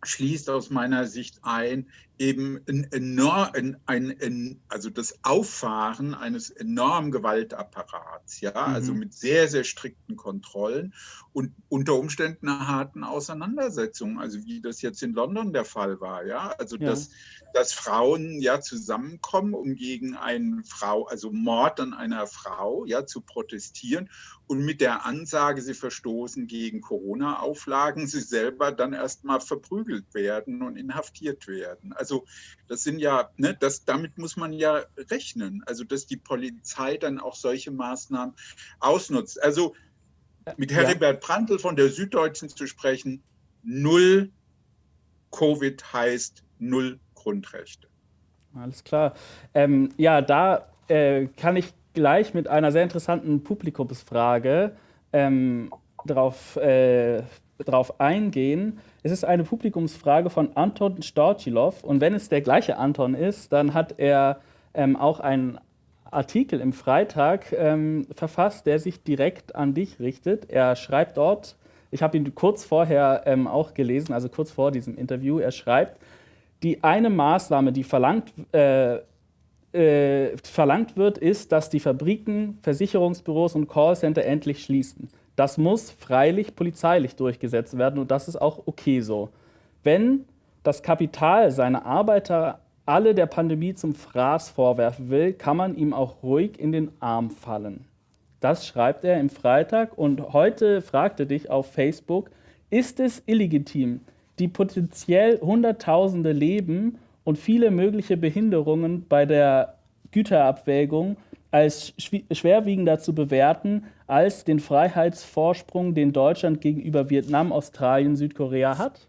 schließt aus meiner Sicht ein, eben ein enorm, ein, ein, also das Auffahren eines enormen Gewaltapparats, ja, mhm. also mit sehr, sehr strikten Kontrollen und unter Umständen einer harten Auseinandersetzung, also wie das jetzt in London der Fall war, ja, also ja. dass, dass Frauen ja zusammenkommen, um gegen einen Frau, also Mord an einer Frau, ja, zu protestieren und mit der Ansage, sie verstoßen gegen Corona-Auflagen, sie selber dann erstmal verprügelt werden und inhaftiert werden. Also das sind ja, ne, das, damit muss man ja rechnen, also dass die Polizei dann auch solche Maßnahmen ausnutzt. Also mit Heribert ja. Prantl von der Süddeutschen zu sprechen, null Covid heißt null Grundrechte. Alles klar. Ähm, ja, da äh, kann ich gleich mit einer sehr interessanten Publikumsfrage ähm, drauf, äh, drauf eingehen. Es ist eine Publikumsfrage von Anton Storchilov und wenn es der gleiche Anton ist, dann hat er ähm, auch einen Artikel im Freitag ähm, verfasst, der sich direkt an dich richtet. Er schreibt dort, ich habe ihn kurz vorher ähm, auch gelesen, also kurz vor diesem Interview, er schreibt, die eine Maßnahme, die verlangt, äh, äh, verlangt wird, ist, dass die Fabriken, Versicherungsbüros und Callcenter endlich schließen. Das muss freilich polizeilich durchgesetzt werden und das ist auch okay so. Wenn das Kapital seine Arbeiter alle der Pandemie zum Fraß vorwerfen will, kann man ihm auch ruhig in den Arm fallen. Das schreibt er im Freitag und heute fragte dich auf Facebook, ist es illegitim, die potenziell Hunderttausende Leben und viele mögliche Behinderungen bei der Güterabwägung als schwerwiegender zu bewerten als den Freiheitsvorsprung, den Deutschland gegenüber Vietnam, Australien, Südkorea hat?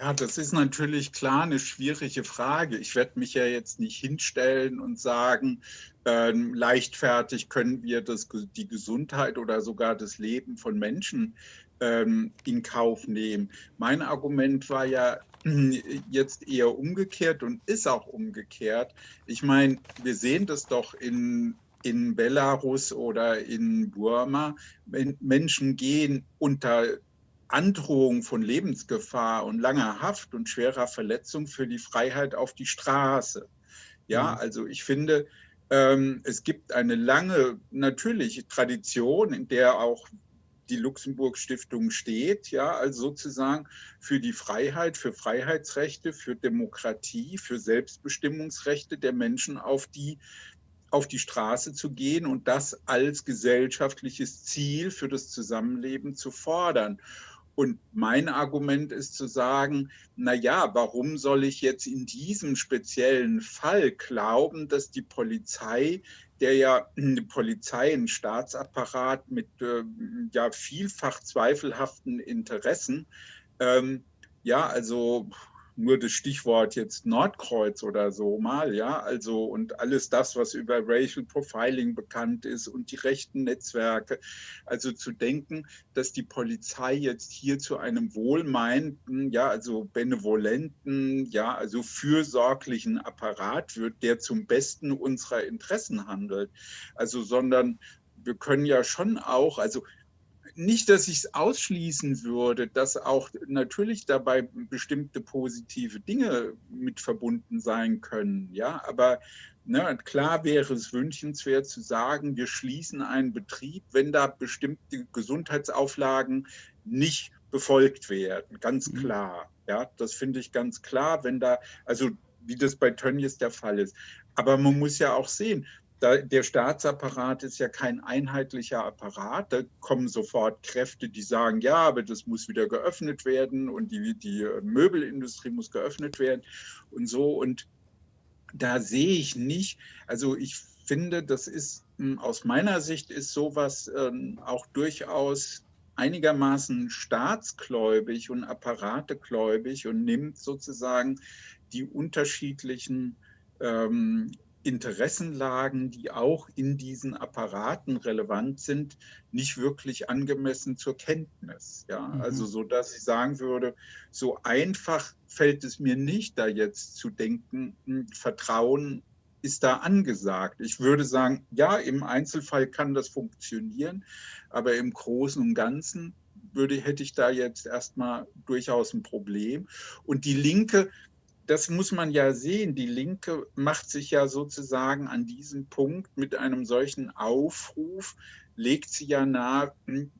Ja, das ist natürlich klar eine schwierige Frage. Ich werde mich ja jetzt nicht hinstellen und sagen, äh, leichtfertig können wir das, die Gesundheit oder sogar das Leben von Menschen ähm, in Kauf nehmen. Mein Argument war ja jetzt eher umgekehrt und ist auch umgekehrt. Ich meine, wir sehen das doch in in Belarus oder in Burma. Menschen gehen unter Androhung von Lebensgefahr und langer Haft und schwerer Verletzung für die Freiheit auf die Straße. Ja, mhm. also ich finde, ähm, es gibt eine lange, natürliche Tradition, in der auch die Luxemburg-Stiftung steht, ja, also sozusagen für die Freiheit, für Freiheitsrechte, für Demokratie, für Selbstbestimmungsrechte der Menschen auf die auf die Straße zu gehen und das als gesellschaftliches Ziel für das Zusammenleben zu fordern. Und mein Argument ist zu sagen, na ja, warum soll ich jetzt in diesem speziellen Fall glauben, dass die Polizei, der ja eine Polizei, ein Staatsapparat mit äh, ja vielfach zweifelhaften Interessen, ähm, ja, also nur das Stichwort jetzt Nordkreuz oder so mal, ja, also und alles das, was über Racial Profiling bekannt ist und die rechten Netzwerke. Also zu denken, dass die Polizei jetzt hier zu einem wohlmeinten, ja, also benevolenten, ja, also fürsorglichen Apparat wird, der zum Besten unserer Interessen handelt. Also, sondern wir können ja schon auch, also nicht, dass ich es ausschließen würde, dass auch natürlich dabei bestimmte positive Dinge mit verbunden sein können. Ja, aber ne, klar wäre es wünschenswert zu sagen, wir schließen einen Betrieb, wenn da bestimmte Gesundheitsauflagen nicht befolgt werden. Ganz mhm. klar. Ja, das finde ich ganz klar, wenn da, also wie das bei Tönnies der Fall ist. Aber man muss ja auch sehen, da, der Staatsapparat ist ja kein einheitlicher Apparat. Da kommen sofort Kräfte, die sagen, ja, aber das muss wieder geöffnet werden und die, die Möbelindustrie muss geöffnet werden und so. Und da sehe ich nicht, also ich finde, das ist hm, aus meiner Sicht ist sowas ähm, auch durchaus einigermaßen staatsgläubig und apparategläubig und nimmt sozusagen die unterschiedlichen ähm, Interessenlagen, die auch in diesen Apparaten relevant sind, nicht wirklich angemessen zur Kenntnis. Ja? Mhm. Also so, dass ich sagen würde, so einfach fällt es mir nicht, da jetzt zu denken, hm, Vertrauen ist da angesagt. Ich würde sagen, ja, im Einzelfall kann das funktionieren, aber im Großen und Ganzen würde, hätte ich da jetzt erstmal durchaus ein Problem. Und die Linke das muss man ja sehen. Die Linke macht sich ja sozusagen an diesem Punkt mit einem solchen Aufruf, legt sie ja nahe, hm,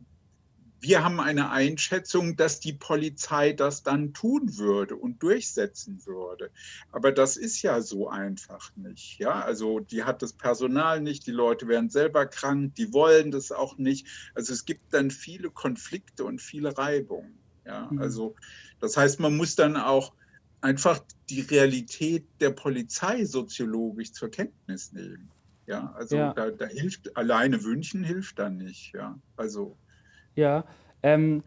wir haben eine Einschätzung, dass die Polizei das dann tun würde und durchsetzen würde. Aber das ist ja so einfach nicht. Ja, also die hat das Personal nicht, die Leute werden selber krank, die wollen das auch nicht. Also es gibt dann viele Konflikte und viele Reibungen. Ja, mhm. also das heißt, man muss dann auch einfach die Realität der Polizei soziologisch zur Kenntnis nehmen. Ja, also ja. Da, da, hilft alleine wünschen hilft dann nicht. Ja, also. Ja, ähm,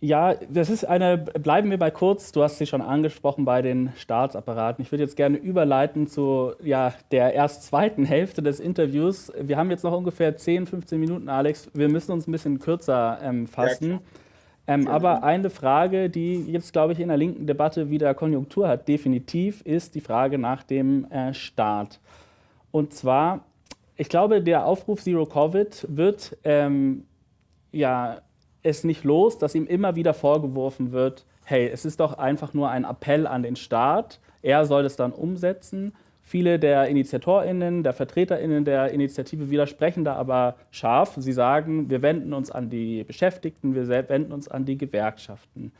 ja, das ist eine, bleiben wir bei kurz, du hast sie schon angesprochen bei den Staatsapparaten. Ich würde jetzt gerne überleiten zu ja, der erst zweiten Hälfte des Interviews. Wir haben jetzt noch ungefähr 10, 15 Minuten, Alex. Wir müssen uns ein bisschen kürzer ähm, fassen. Ja, ähm, aber eine Frage, die jetzt, glaube ich, in der linken Debatte wieder Konjunktur hat, definitiv, ist die Frage nach dem äh, Staat. Und zwar, ich glaube, der Aufruf Zero Covid wird ähm, ja, es nicht los, dass ihm immer wieder vorgeworfen wird, hey, es ist doch einfach nur ein Appell an den Staat, er soll es dann umsetzen. Viele der InitiatorInnen, der VertreterInnen der Initiative widersprechen da aber scharf. Sie sagen, wir wenden uns an die Beschäftigten, wir wenden uns an die Gewerkschaften.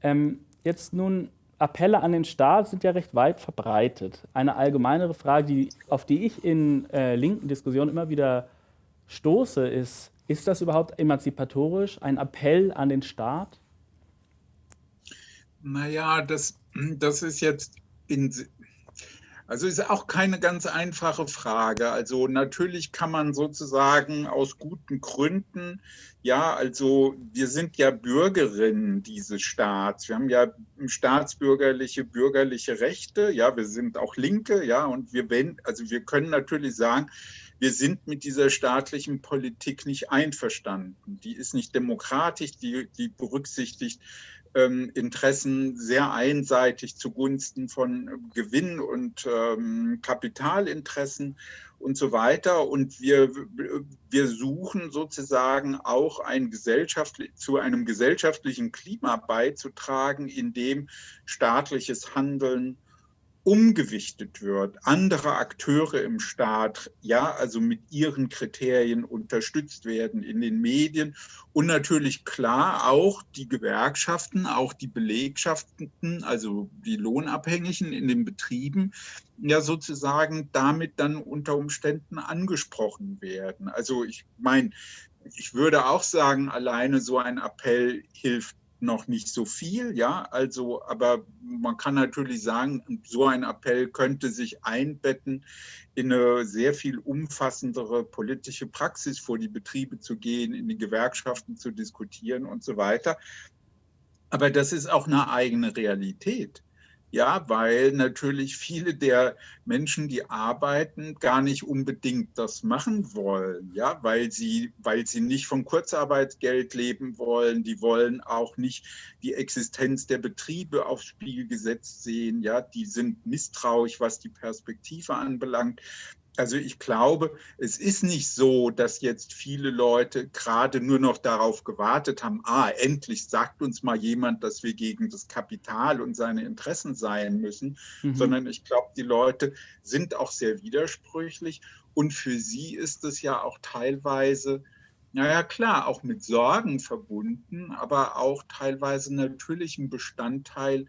Ähm, jetzt nun, Appelle an den Staat sind ja recht weit verbreitet. Eine allgemeinere Frage, die, auf die ich in äh, linken Diskussionen immer wieder stoße, ist, ist das überhaupt emanzipatorisch, ein Appell an den Staat? Naja, das, das ist jetzt in, also ist auch keine ganz einfache Frage. Also natürlich kann man sozusagen aus guten Gründen, ja, also wir sind ja Bürgerinnen dieses Staats. Wir haben ja staatsbürgerliche, bürgerliche Rechte. Ja, wir sind auch Linke, ja, und wir, also wir können natürlich sagen, wir sind mit dieser staatlichen Politik nicht einverstanden. Die ist nicht demokratisch, die, die berücksichtigt Interessen sehr einseitig zugunsten von Gewinn und ähm, Kapitalinteressen und so weiter. Und wir, wir suchen sozusagen auch ein gesellschaftlich, zu einem gesellschaftlichen Klima beizutragen, in dem staatliches Handeln umgewichtet wird, andere Akteure im Staat, ja, also mit ihren Kriterien unterstützt werden in den Medien und natürlich klar auch die Gewerkschaften, auch die Belegschaften, also die Lohnabhängigen in den Betrieben, ja sozusagen damit dann unter Umständen angesprochen werden. Also ich meine, ich würde auch sagen, alleine so ein Appell hilft noch nicht so viel, ja, also, aber man kann natürlich sagen, so ein Appell könnte sich einbetten in eine sehr viel umfassendere politische Praxis vor die Betriebe zu gehen, in die Gewerkschaften zu diskutieren und so weiter. Aber das ist auch eine eigene Realität. Ja, weil natürlich viele der Menschen, die arbeiten, gar nicht unbedingt das machen wollen. Ja, weil sie, weil sie nicht von Kurzarbeitsgeld leben wollen. Die wollen auch nicht die Existenz der Betriebe aufs Spiel gesetzt sehen. Ja, die sind misstrauisch, was die Perspektive anbelangt. Also ich glaube, es ist nicht so, dass jetzt viele Leute gerade nur noch darauf gewartet haben, ah, endlich sagt uns mal jemand, dass wir gegen das Kapital und seine Interessen sein müssen, mhm. sondern ich glaube, die Leute sind auch sehr widersprüchlich und für sie ist es ja auch teilweise, naja klar, auch mit Sorgen verbunden, aber auch teilweise natürlich ein Bestandteil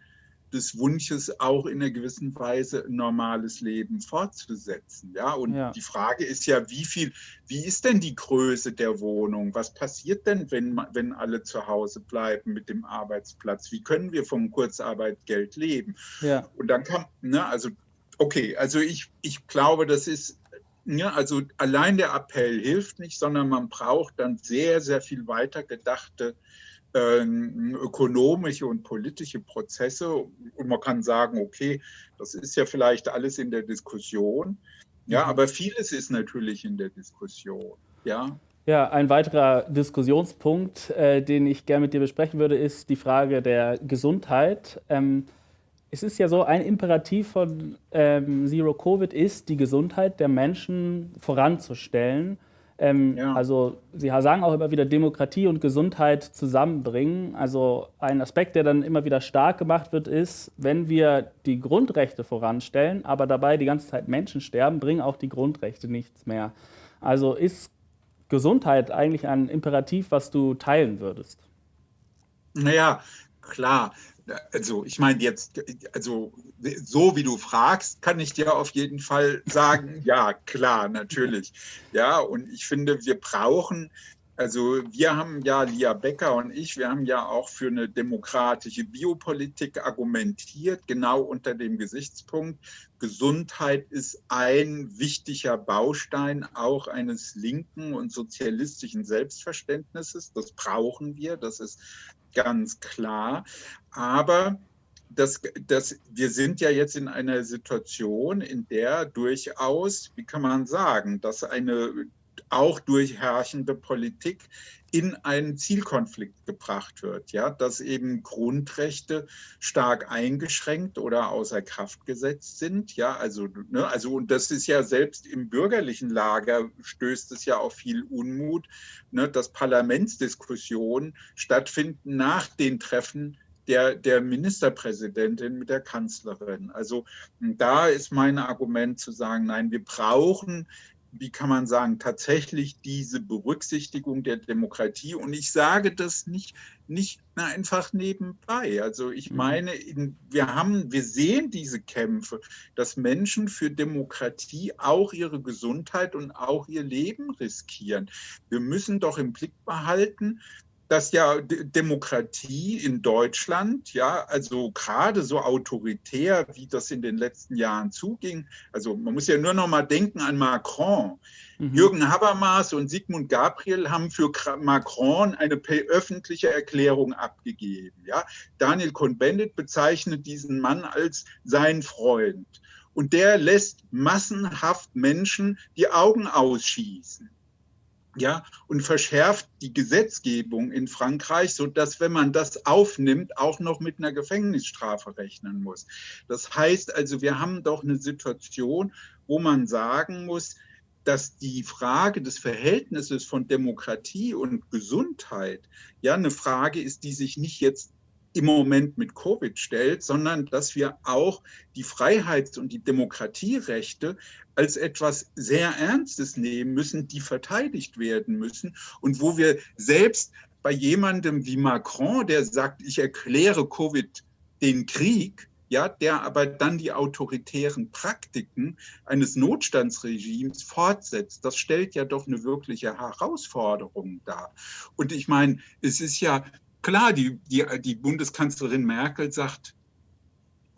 des Wunsches, auch in einer gewissen Weise ein normales Leben fortzusetzen. Ja, und ja. die Frage ist ja, wie viel, wie ist denn die Größe der Wohnung? Was passiert denn, wenn, wenn alle zu Hause bleiben mit dem Arbeitsplatz? Wie können wir vom Kurzarbeitgeld leben? Ja. Und dann kann, ne, also, okay, also ich, ich glaube, das ist ja, also allein der Appell hilft nicht, sondern man braucht dann sehr, sehr viel weiter gedachte ähm, ökonomische und politische Prozesse. Und man kann sagen, okay, das ist ja vielleicht alles in der Diskussion. Ja, mhm. aber vieles ist natürlich in der Diskussion. Ja. Ja, ein weiterer Diskussionspunkt, äh, den ich gerne mit dir besprechen würde, ist die Frage der Gesundheit. Ähm, es ist ja so, ein Imperativ von ähm, Zero Covid ist, die Gesundheit der Menschen voranzustellen. Ähm, ja. Also Sie sagen auch immer wieder Demokratie und Gesundheit zusammenbringen. Also ein Aspekt, der dann immer wieder stark gemacht wird, ist, wenn wir die Grundrechte voranstellen, aber dabei die ganze Zeit Menschen sterben, bringen auch die Grundrechte nichts mehr. Also ist Gesundheit eigentlich ein Imperativ, was du teilen würdest? Naja, klar also ich meine jetzt, also so wie du fragst, kann ich dir auf jeden Fall sagen, ja, klar, natürlich. Ja, und ich finde, wir brauchen, also wir haben ja, Lia Becker und ich, wir haben ja auch für eine demokratische Biopolitik argumentiert, genau unter dem Gesichtspunkt, Gesundheit ist ein wichtiger Baustein auch eines linken und sozialistischen Selbstverständnisses. Das brauchen wir, das ist ganz klar. Aber das, das, wir sind ja jetzt in einer Situation, in der durchaus, wie kann man sagen, dass eine auch durch herrschende Politik in einen Zielkonflikt gebracht wird, ja, dass eben Grundrechte stark eingeschränkt oder außer Kraft gesetzt sind, ja, also, ne, also und das ist ja selbst im bürgerlichen Lager stößt es ja auf viel Unmut, ne, dass Parlamentsdiskussionen stattfinden nach den Treffen der, der Ministerpräsidentin mit der Kanzlerin. Also da ist mein Argument zu sagen, nein, wir brauchen wie kann man sagen, tatsächlich diese Berücksichtigung der Demokratie. Und ich sage das nicht, nicht einfach nebenbei. Also ich mhm. meine, wir haben, wir sehen diese Kämpfe, dass Menschen für Demokratie auch ihre Gesundheit und auch ihr Leben riskieren. Wir müssen doch im Blick behalten, dass ja Demokratie in Deutschland, ja, also gerade so autoritär, wie das in den letzten Jahren zuging, also man muss ja nur noch mal denken an Macron. Mhm. Jürgen Habermas und Sigmund Gabriel haben für Macron eine öffentliche Erklärung abgegeben. Ja. Daniel Cohn-Bendit bezeichnet diesen Mann als sein Freund. Und der lässt massenhaft Menschen die Augen ausschießen. Ja, und verschärft die Gesetzgebung in Frankreich, so dass wenn man das aufnimmt, auch noch mit einer Gefängnisstrafe rechnen muss. Das heißt also, wir haben doch eine Situation, wo man sagen muss, dass die Frage des Verhältnisses von Demokratie und Gesundheit ja eine Frage ist, die sich nicht jetzt im Moment mit Covid stellt, sondern dass wir auch die Freiheits- und die Demokratierechte als etwas sehr Ernstes nehmen müssen, die verteidigt werden müssen und wo wir selbst bei jemandem wie Macron, der sagt, ich erkläre Covid den Krieg, ja, der aber dann die autoritären Praktiken eines Notstandsregimes fortsetzt, das stellt ja doch eine wirkliche Herausforderung dar. Und ich meine, es ist ja klar, die, die, die Bundeskanzlerin Merkel sagt,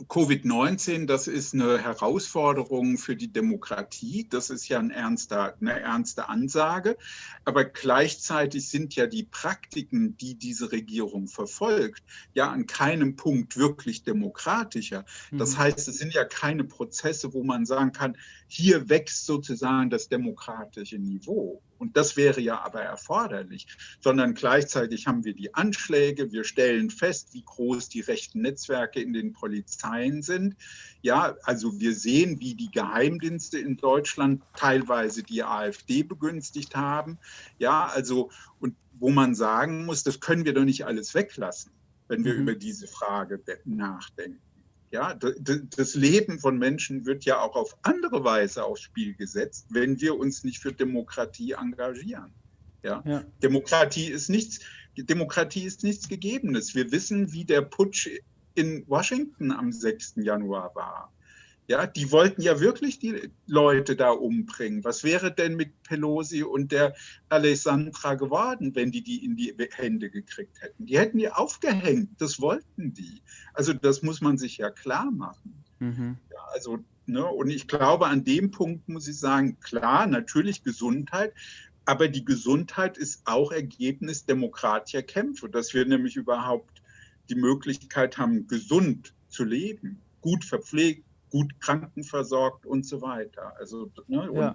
Covid-19, das ist eine Herausforderung für die Demokratie. Das ist ja ein ernster, eine ernste Ansage. Aber gleichzeitig sind ja die Praktiken, die diese Regierung verfolgt, ja an keinem Punkt wirklich demokratischer. Das mhm. heißt, es sind ja keine Prozesse, wo man sagen kann, hier wächst sozusagen das demokratische Niveau. Und das wäre ja aber erforderlich, sondern gleichzeitig haben wir die Anschläge, wir stellen fest, wie groß die rechten Netzwerke in den Polizeien sind. Ja, also wir sehen, wie die Geheimdienste in Deutschland teilweise die AfD begünstigt haben. Ja, also und wo man sagen muss, das können wir doch nicht alles weglassen, wenn wir mhm. über diese Frage nachdenken. Ja, das Leben von Menschen wird ja auch auf andere Weise aufs Spiel gesetzt, wenn wir uns nicht für Demokratie engagieren. Ja? ja. Demokratie ist nichts, Demokratie ist nichts Gegebenes. Wir wissen, wie der Putsch in Washington am 6. Januar war. Ja, die wollten ja wirklich die Leute da umbringen. Was wäre denn mit Pelosi und der Alessandra geworden, wenn die die in die Hände gekriegt hätten? Die hätten die aufgehängt. Das wollten die. Also das muss man sich ja klar machen. Mhm. Ja, also ne, und ich glaube, an dem Punkt muss ich sagen, klar, natürlich Gesundheit, aber die Gesundheit ist auch Ergebnis demokratischer Kämpfe, dass wir nämlich überhaupt die Möglichkeit haben, gesund zu leben, gut verpflegt gut krankenversorgt und so weiter. Also, ne, und, ja.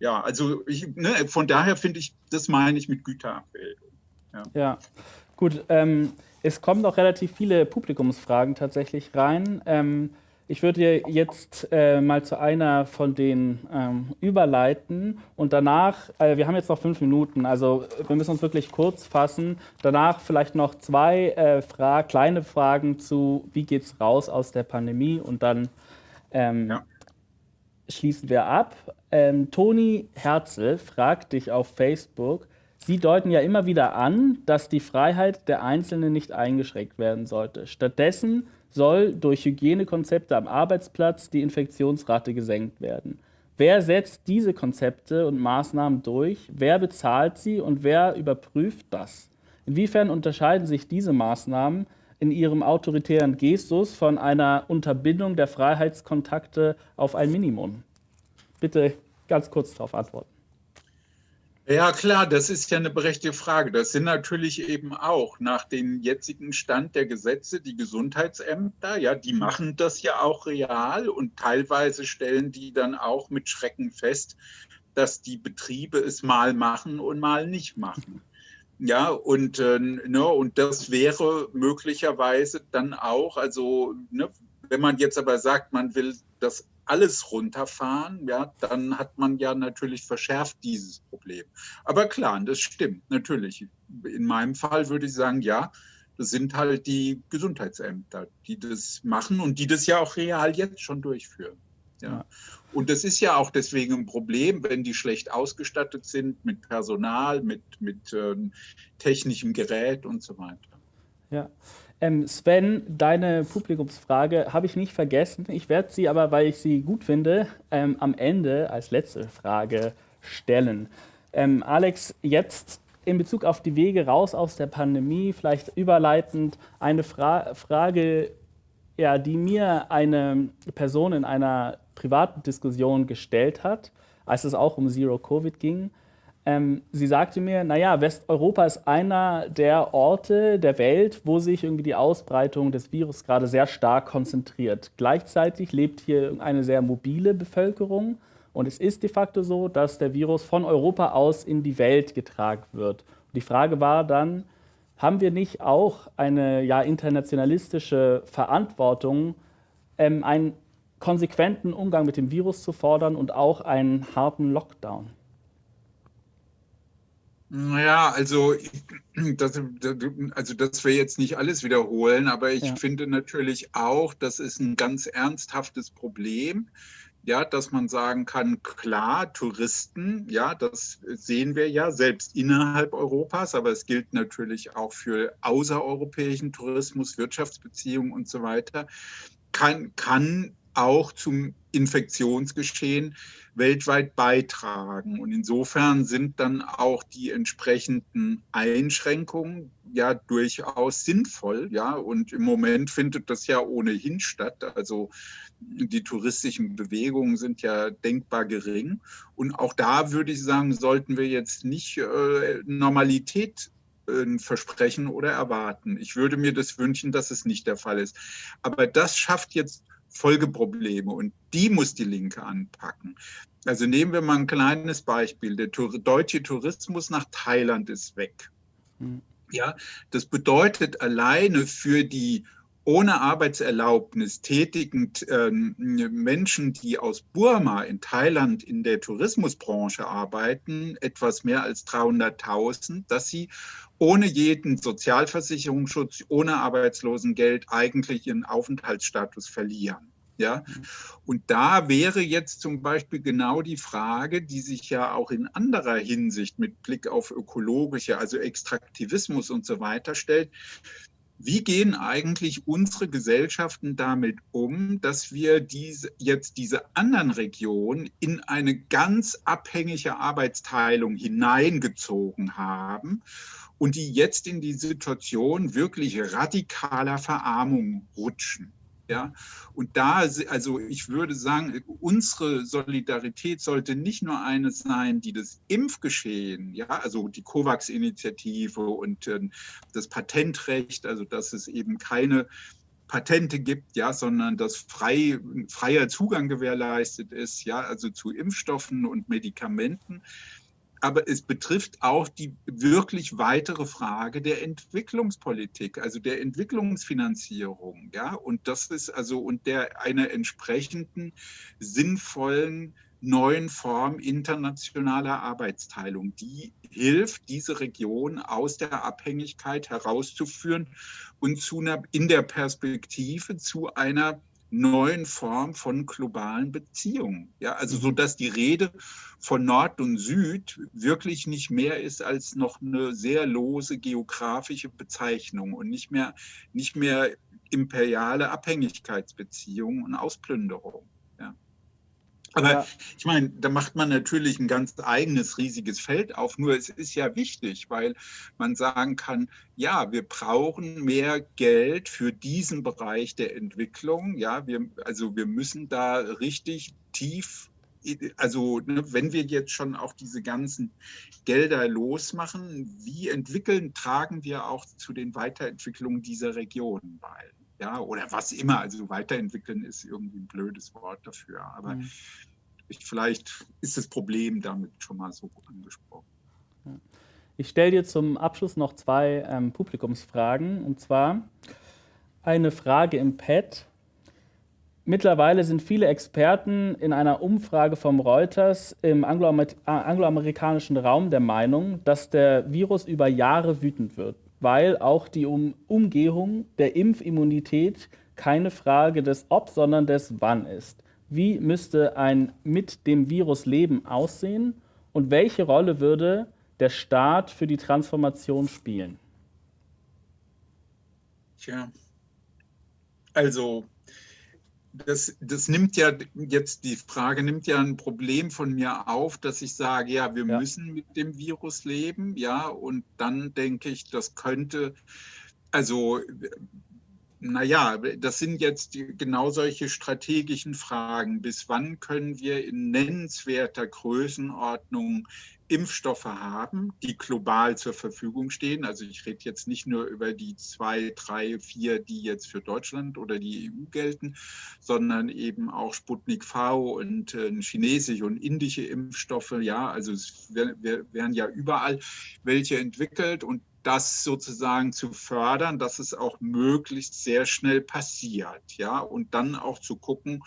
ja. also ich, ne, von daher finde ich, das meine ich mit Güterabbildung. Ja, ja. gut. Ähm, es kommen auch relativ viele Publikumsfragen tatsächlich rein. Ähm, ich würde jetzt äh, mal zu einer von denen ähm, überleiten und danach, äh, wir haben jetzt noch fünf Minuten, also wir müssen uns wirklich kurz fassen. Danach vielleicht noch zwei äh, Fra kleine Fragen zu, wie geht es raus aus der Pandemie und dann ähm, ja. Schließen wir ab. Ähm, Toni Herzl fragt dich auf Facebook, Sie deuten ja immer wieder an, dass die Freiheit der Einzelnen nicht eingeschränkt werden sollte. Stattdessen soll durch Hygienekonzepte am Arbeitsplatz die Infektionsrate gesenkt werden. Wer setzt diese Konzepte und Maßnahmen durch? Wer bezahlt sie und wer überprüft das? Inwiefern unterscheiden sich diese Maßnahmen in ihrem autoritären Gestus von einer Unterbindung der Freiheitskontakte auf ein Minimum? Bitte ganz kurz darauf antworten. Ja, klar, das ist ja eine berechtigte Frage. Das sind natürlich eben auch nach dem jetzigen Stand der Gesetze die Gesundheitsämter, ja, die machen das ja auch real und teilweise stellen die dann auch mit Schrecken fest, dass die Betriebe es mal machen und mal nicht machen. Ja, und, äh, ne, und das wäre möglicherweise dann auch, also ne, wenn man jetzt aber sagt, man will das alles runterfahren, ja, dann hat man ja natürlich verschärft dieses Problem. Aber klar, das stimmt natürlich. In meinem Fall würde ich sagen, ja, das sind halt die Gesundheitsämter, die das machen und die das ja auch real jetzt schon durchführen. Ja. Und das ist ja auch deswegen ein Problem, wenn die schlecht ausgestattet sind mit Personal, mit, mit ähm, technischem Gerät und so weiter. Ja. Ähm, Sven, deine Publikumsfrage habe ich nicht vergessen. Ich werde sie aber, weil ich sie gut finde, ähm, am Ende als letzte Frage stellen. Ähm, Alex, jetzt in Bezug auf die Wege raus aus der Pandemie, vielleicht überleitend eine Fra Frage, ja, die mir eine Person in einer privaten Diskussion gestellt hat, als es auch um Zero Covid ging. Ähm, sie sagte mir, naja, Westeuropa ist einer der Orte der Welt, wo sich irgendwie die Ausbreitung des Virus gerade sehr stark konzentriert. Gleichzeitig lebt hier eine sehr mobile Bevölkerung Und es ist de facto so, dass der Virus von Europa aus in die Welt getragen wird. Und die Frage war dann, haben wir nicht auch eine ja, internationalistische Verantwortung, ähm, einen konsequenten Umgang mit dem Virus zu fordern und auch einen harten Lockdown? Naja, also das, also dass wir jetzt nicht alles wiederholen, aber ich ja. finde natürlich auch, das ist ein ganz ernsthaftes Problem. Ja, dass man sagen kann, klar, Touristen, ja, das sehen wir ja selbst innerhalb Europas, aber es gilt natürlich auch für außereuropäischen Tourismus, Wirtschaftsbeziehungen und so weiter, kann, kann auch zum Infektionsgeschehen weltweit beitragen. Und insofern sind dann auch die entsprechenden Einschränkungen ja durchaus sinnvoll. Ja, und im Moment findet das ja ohnehin statt. Also die touristischen Bewegungen sind ja denkbar gering. Und auch da würde ich sagen, sollten wir jetzt nicht äh, Normalität äh, versprechen oder erwarten. Ich würde mir das wünschen, dass es nicht der Fall ist. Aber das schafft jetzt Folgeprobleme und die muss die Linke anpacken. Also nehmen wir mal ein kleines Beispiel. Der deutsche Tourismus nach Thailand ist weg. Hm. Ja, das bedeutet alleine für die ohne Arbeitserlaubnis tätigen äh, Menschen, die aus Burma in Thailand in der Tourismusbranche arbeiten, etwas mehr als 300.000, dass sie ohne jeden Sozialversicherungsschutz, ohne Arbeitslosengeld eigentlich ihren Aufenthaltsstatus verlieren. Ja? Und da wäre jetzt zum Beispiel genau die Frage, die sich ja auch in anderer Hinsicht mit Blick auf ökologische, also Extraktivismus und so weiter stellt. Wie gehen eigentlich unsere Gesellschaften damit um, dass wir diese, jetzt diese anderen Regionen in eine ganz abhängige Arbeitsteilung hineingezogen haben und die jetzt in die Situation wirklich radikaler Verarmung rutschen? Ja, und da, also ich würde sagen, unsere Solidarität sollte nicht nur eine sein, die das Impfgeschehen, ja, also die COVAX-Initiative und äh, das Patentrecht, also dass es eben keine Patente gibt, ja, sondern dass frei, freier Zugang gewährleistet ist, ja, also zu Impfstoffen und Medikamenten aber es betrifft auch die wirklich weitere Frage der Entwicklungspolitik, also der Entwicklungsfinanzierung, ja, und das ist also und der einer entsprechenden sinnvollen neuen Form internationaler Arbeitsteilung, die hilft, diese Region aus der Abhängigkeit herauszuführen und zu einer, in der Perspektive zu einer neuen Form von globalen Beziehungen. Ja, also so, mhm. dass die Rede von Nord und Süd wirklich nicht mehr ist als noch eine sehr lose geografische Bezeichnung und nicht mehr, nicht mehr imperiale Abhängigkeitsbeziehungen und Ausplünderung. Aber ja. ich meine, da macht man natürlich ein ganz eigenes riesiges Feld auf. Nur es ist ja wichtig, weil man sagen kann, ja, wir brauchen mehr Geld für diesen Bereich der Entwicklung. Ja, wir, also wir müssen da richtig tief, also ne, wenn wir jetzt schon auch diese ganzen Gelder losmachen, wie entwickeln, tragen wir auch zu den Weiterentwicklungen dieser Regionen bei ja, oder was immer. Also weiterentwickeln ist irgendwie ein blödes Wort dafür. Aber mhm. ich, vielleicht ist das Problem damit schon mal so angesprochen. Ich stelle dir zum Abschluss noch zwei ähm, Publikumsfragen. Und zwar eine Frage im Pad. Mittlerweile sind viele Experten in einer Umfrage vom Reuters im angloamerikanischen Raum der Meinung, dass der Virus über Jahre wütend wird weil auch die um Umgehung der Impfimmunität keine Frage des Ob, sondern des Wann ist. Wie müsste ein mit dem Virus Leben aussehen und welche Rolle würde der Staat für die Transformation spielen? Tja, also das, das nimmt ja jetzt die Frage nimmt ja ein Problem von mir auf, dass ich sage, ja, wir ja. müssen mit dem Virus leben, ja, und dann denke ich, das könnte, also, naja, das sind jetzt genau solche strategischen Fragen. Bis wann können wir in nennenswerter Größenordnung Impfstoffe haben, die global zur Verfügung stehen. Also ich rede jetzt nicht nur über die zwei, drei, vier, die jetzt für Deutschland oder die EU gelten, sondern eben auch Sputnik V und äh, chinesische und indische Impfstoffe. Ja, also es werden ja überall welche entwickelt und das sozusagen zu fördern, dass es auch möglichst sehr schnell passiert, ja, und dann auch zu gucken,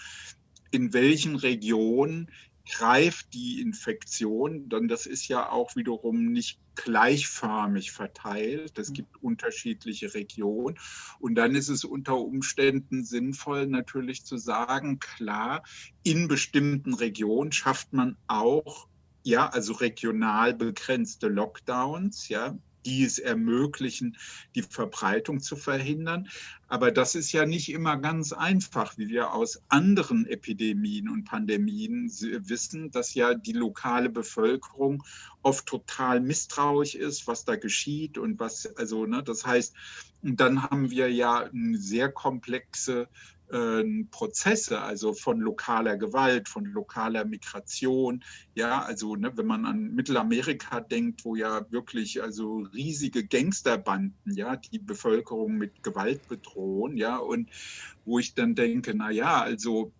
in welchen Regionen greift die Infektion, dann das ist ja auch wiederum nicht gleichförmig verteilt. Es gibt unterschiedliche Regionen. Und dann ist es unter Umständen sinnvoll, natürlich zu sagen, klar, in bestimmten Regionen schafft man auch ja, also regional begrenzte Lockdowns, ja, die es ermöglichen, die Verbreitung zu verhindern. Aber das ist ja nicht immer ganz einfach, wie wir aus anderen Epidemien und Pandemien wissen, dass ja die lokale Bevölkerung oft total misstrauisch ist, was da geschieht und was, also, ne, das heißt, dann haben wir ja eine sehr komplexe Prozesse, also von lokaler Gewalt, von lokaler Migration. Ja, also ne, wenn man an Mittelamerika denkt, wo ja wirklich also riesige Gangsterbanden, ja, die Bevölkerung mit Gewalt bedrohen, ja, und wo ich dann denke, na ja, also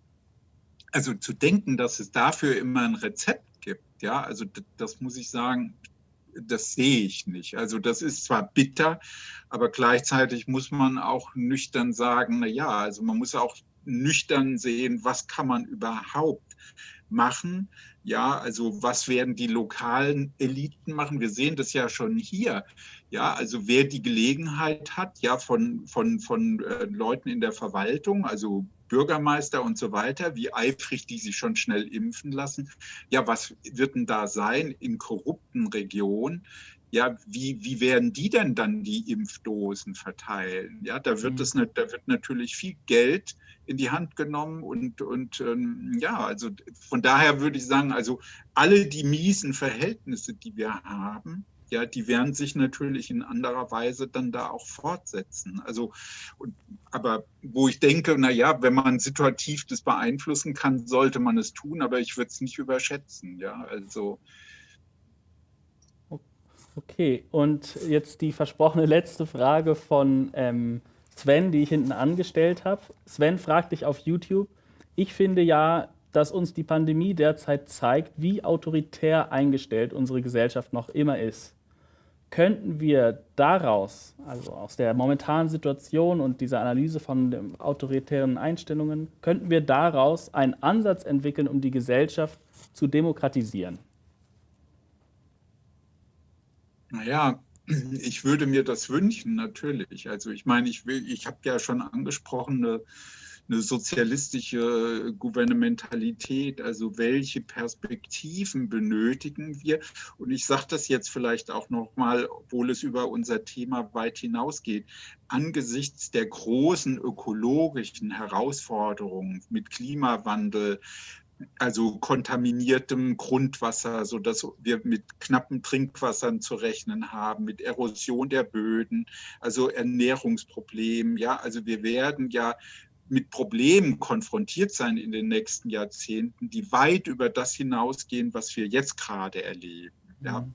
also zu denken, dass es dafür immer ein Rezept gibt, ja, also das muss ich sagen, das sehe ich nicht. Also das ist zwar bitter, aber gleichzeitig muss man auch nüchtern sagen, na ja, also man muss auch nüchtern sehen, was kann man überhaupt machen. Ja, also was werden die lokalen Eliten machen? Wir sehen das ja schon hier. Ja, also wer die Gelegenheit hat, ja, von, von, von äh, Leuten in der Verwaltung, also Bürgermeister und so weiter, wie eifrig die sich schon schnell impfen lassen. Ja, was wird denn da sein in korrupten Regionen? Ja, wie, wie werden die denn dann die Impfdosen verteilen? Ja, da wird, es, da wird natürlich viel Geld in die Hand genommen und, und ähm, ja, also von daher würde ich sagen, also alle die miesen Verhältnisse, die wir haben, ja, die werden sich natürlich in anderer Weise dann da auch fortsetzen. Also, aber wo ich denke, na ja, wenn man situativ das beeinflussen kann, sollte man es tun, aber ich würde es nicht überschätzen. Ja, also. Okay, und jetzt die versprochene letzte Frage von ähm, Sven, die ich hinten angestellt habe. Sven fragt dich auf YouTube. Ich finde ja, dass uns die Pandemie derzeit zeigt, wie autoritär eingestellt unsere Gesellschaft noch immer ist könnten wir daraus, also aus der momentanen Situation und dieser Analyse von autoritären Einstellungen, könnten wir daraus einen Ansatz entwickeln, um die Gesellschaft zu demokratisieren? Naja, ich würde mir das wünschen, natürlich. Also ich meine, ich, ich habe ja schon angesprochen, eine sozialistische Gouvernementalität, also welche Perspektiven benötigen wir? Und ich sage das jetzt vielleicht auch nochmal, obwohl es über unser Thema weit hinausgeht, angesichts der großen ökologischen Herausforderungen mit Klimawandel, also kontaminiertem Grundwasser, sodass wir mit knappen Trinkwassern zu rechnen haben, mit Erosion der Böden, also Ernährungsproblemen. Ja, also wir werden ja mit Problemen konfrontiert sein in den nächsten Jahrzehnten, die weit über das hinausgehen, was wir jetzt gerade erleben. Ja. Mhm.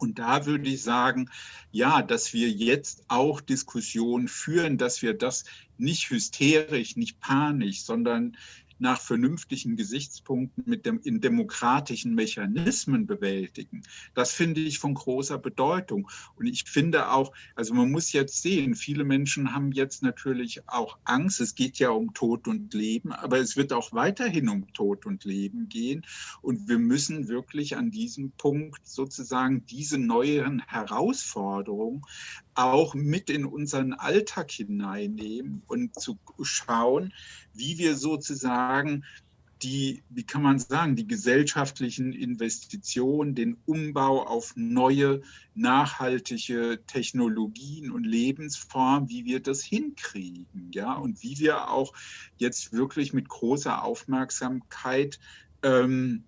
Und da würde ich sagen, ja, dass wir jetzt auch Diskussionen führen, dass wir das nicht hysterisch, nicht panisch, sondern nach vernünftigen Gesichtspunkten mit dem, in demokratischen Mechanismen bewältigen. Das finde ich von großer Bedeutung. Und ich finde auch, also man muss jetzt sehen, viele Menschen haben jetzt natürlich auch Angst. Es geht ja um Tod und Leben, aber es wird auch weiterhin um Tod und Leben gehen. Und wir müssen wirklich an diesem Punkt sozusagen diese neuen Herausforderungen auch mit in unseren Alltag hineinnehmen und zu schauen, wie wir sozusagen die, wie kann man sagen, die gesellschaftlichen Investitionen, den Umbau auf neue, nachhaltige Technologien und Lebensformen, wie wir das hinkriegen, ja, und wie wir auch jetzt wirklich mit großer Aufmerksamkeit ähm,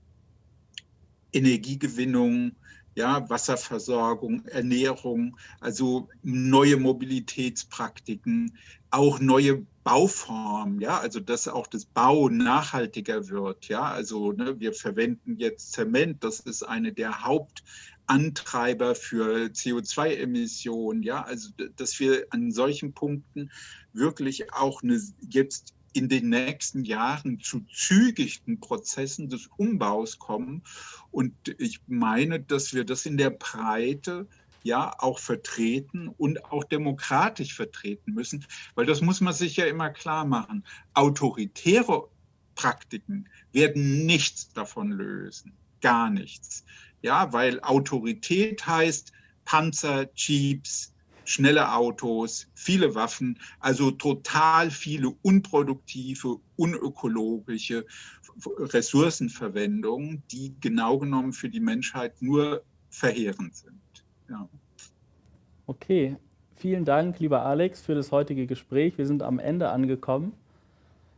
Energiegewinnung, ja, Wasserversorgung, Ernährung, also neue Mobilitätspraktiken, auch neue Bauformen, ja, also dass auch das Bau nachhaltiger wird, ja, also ne, wir verwenden jetzt Zement, das ist eine der Hauptantreiber für CO2-Emissionen, ja, also dass wir an solchen Punkten wirklich auch eine, jetzt in den nächsten Jahren zu zügigen Prozessen des Umbaus kommen. Und ich meine, dass wir das in der Breite ja auch vertreten und auch demokratisch vertreten müssen, weil das muss man sich ja immer klar machen. Autoritäre Praktiken werden nichts davon lösen, gar nichts. Ja, weil Autorität heißt Panzer, Jeeps, schnelle Autos, viele Waffen, also total viele unproduktive, unökologische Ressourcenverwendungen, die genau genommen für die Menschheit nur verheerend sind. Ja. Okay, vielen Dank, lieber Alex, für das heutige Gespräch. Wir sind am Ende angekommen.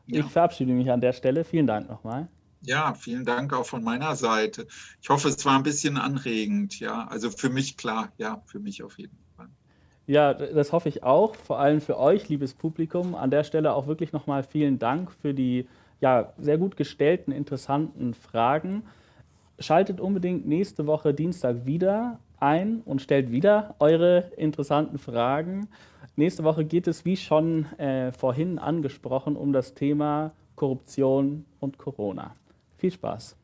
Ja. Ich verabschiede mich an der Stelle. Vielen Dank nochmal. Ja, vielen Dank auch von meiner Seite. Ich hoffe, es war ein bisschen anregend. Ja, also für mich klar, ja, für mich auf jeden Fall. Ja, das hoffe ich auch, vor allem für euch, liebes Publikum. An der Stelle auch wirklich nochmal vielen Dank für die ja, sehr gut gestellten, interessanten Fragen. Schaltet unbedingt nächste Woche Dienstag wieder ein und stellt wieder eure interessanten Fragen. Nächste Woche geht es, wie schon äh, vorhin angesprochen, um das Thema Korruption und Corona. Viel Spaß!